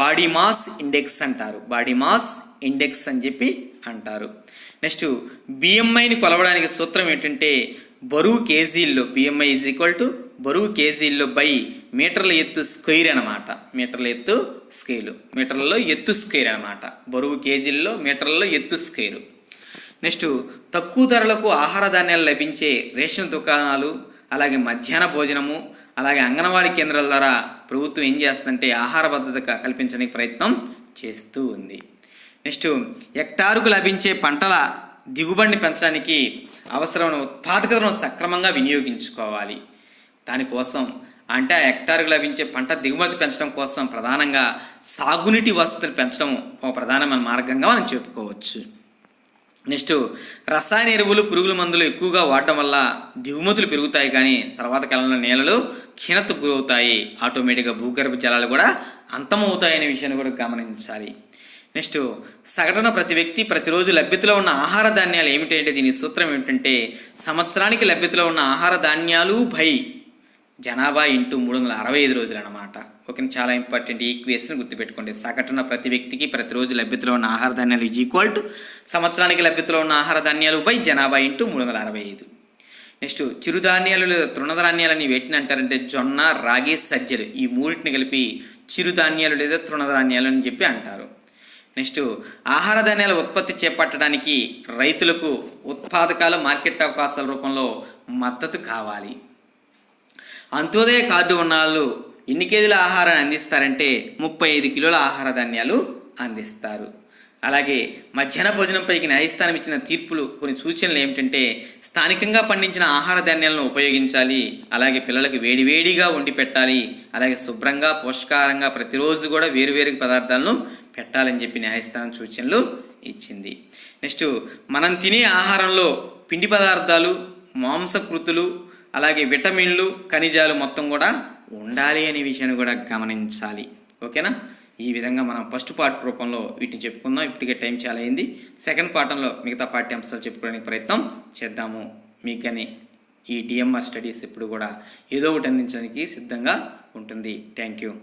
బాడీ మాస్ ఇండెక్స్ అంటారు. బాడీ మాస్ ఇండెక్స్ అని చెప్పి అంటారు. నెక్స్ట్ బిఎంఐని కొలవడానికి సూత్రం ఏంటంటే బరువు కేజీల్లో బిఎంఐ ఈజ్ ఈక్వల్ టు బరువు కేజీల్లో బై మీటర్ల ఎత్తు స్క్వేర్ అనమాట మీటర్ల ఎత్తు స్కేలు మీటర్లలో ఎత్తు స్క్వేర్ అనమాట బరువు కేజీల్లో మీటర్లలో ఎత్తు స్క్వేరు నెక్స్ట్ తక్కువ ధరలకు ఆహార ధాన్యాలు లభించే రేషన్ దుకాణాలు అలాగే మధ్యాహ్న భోజనము అలాగే అంగన్వాడీ కేంద్రాల ద్వారా ప్రభుత్వం ఏం చేస్తుందంటే ఆహార భద్రత కల్పించడానికి ప్రయత్నం చేస్తూ ఉంది. నెక్స్ట్ హెక్టారుకు లభించే పంటల దిగుబడిని పెంచడానికి అవసరమైన ఉత్పాదకతను సక్రమంగా వినియోగించుకోవాలి. దానికోసం అంటే ఆ హెక్టార్కు లభించే పంట దిగుమతి పెంచడం కోసం ప్రధానంగా సాగునీటి వసతిని పెంచడం ఒక ప్రధానమైన మార్గంగా మనం చెప్పుకోవచ్చు. నెక్స్ట్ రసాయన ఎరువులు పురుగుల మందులు ఎక్కువగా వాడటం వల్ల దిగుమతులు పెరుగుతాయి కానీ తర్వాత కాలంలో నేలలు క్షీణత గురవుతాయి. ఆటోమేటిక్గా భూగర్భ జలాలు కూడా అంతమవుతాయనే విషయాన్ని కూడా గమనించాలి. నెక్స్ట్ సగటున ప్రతి వ్యక్తి ప్రతిరోజు లభ్యతలో ఉన్న ఆహార ధాన్యాలు ఏమిటంటే దీని సూత్రం ఏమిటంటే సంవత్సరానికి లభ్యతలో ఉన్న ఆహార ధాన్యాలు భై జనాభా ఇంటూ మూడు వందల అరవై ఐదు రోజులు అన్నమాట ఓకే చాలా ఇంపార్టెంట్ ఈక్వేషన్ గుర్తుపెట్టుకోండి. సగటున ప్రతి వ్యక్తికి ప్రతిరోజు లభ్యతలో ఉన్న ఆహార ధాన్యాలు ఈజ్ ఈక్వల్ టు సంవత్సరానికి లభ్యతలో ఉన్న ఆహార ధాన్యాలు బై జనాభా ఇంటూ మూడు వందల అరవై ఐదు. నెక్స్ట్ చిరుధాన్యాలు లేదా తృణధాన్యాలని వేటిని అంటారంటే జొన్న రాగి సజ్జలు. ఈ మూడింటిని కలిపి చిరుధాన్యాలు లేదా తృణధాన్యాలు అని చెప్పి అంటారు. నెక్స్ట్ ఆహార ధాన్యాల ఉత్పత్తి చేపట్టడానికి రైతులకు ఉత్పాదకాల మార్కెట్ అవకాశాల రూపంలో మద్దతు కావాలి. అంత్యోదయ కార్డు ఉన్న వాళ్ళు ఎన్ని కేజీల ఆహారాన్ని అందిస్తారంటే ముప్పై ఐదు కిలోల ఆహార ధాన్యాలు అందిస్తారు. అలాగే మధ్యాహ్న భోజనంపైకి న్యాయస్థానం ఇచ్చిన తీర్పులు కొన్ని సూచనలు ఏమిటంటే స్థానికంగా పండించిన ఆహార ధాన్యాలను ఉపయోగించాలి అలాగే పిల్లలకు వేడివేడిగా వండి పెట్టాలి అలాగే శుభ్రంగా పోషకాహారంగా ప్రతిరోజు కూడా వేరువేరు పదార్థాలను పెట్టాలని చెప్పి న్యాయస్థానం సూచనలు ఇచ్చింది. నెక్స్ట్ మనం తినే ఆహారంలో పిండి పదార్థాలు మాంసకృతులు అలాగే విటమిన్లు ఖనిజాలు మొత్తం కూడా ఉండాలి అనే విషయాన్ని కూడా గమనించాలి. ఓకేనా? ఈ విధంగా మనం ఫస్ట్ పార్ట్ రూపంలో వీటిని చెప్పుకుందాం. ఇప్పటికే టైం చాలా అయింది. సెకండ్ పాఠంలో మిగతా పాఠ్యాంశాలు చెప్పుకోవడానికి ప్రయత్నం చేద్దాము. మీకు కానీ ఈ డిఎంఆర్ స్టడీస్ ఇప్పుడు కూడా ఏదో ఒకటి అందించడానికి సిద్ధంగా ఉంటుంది. Thank you.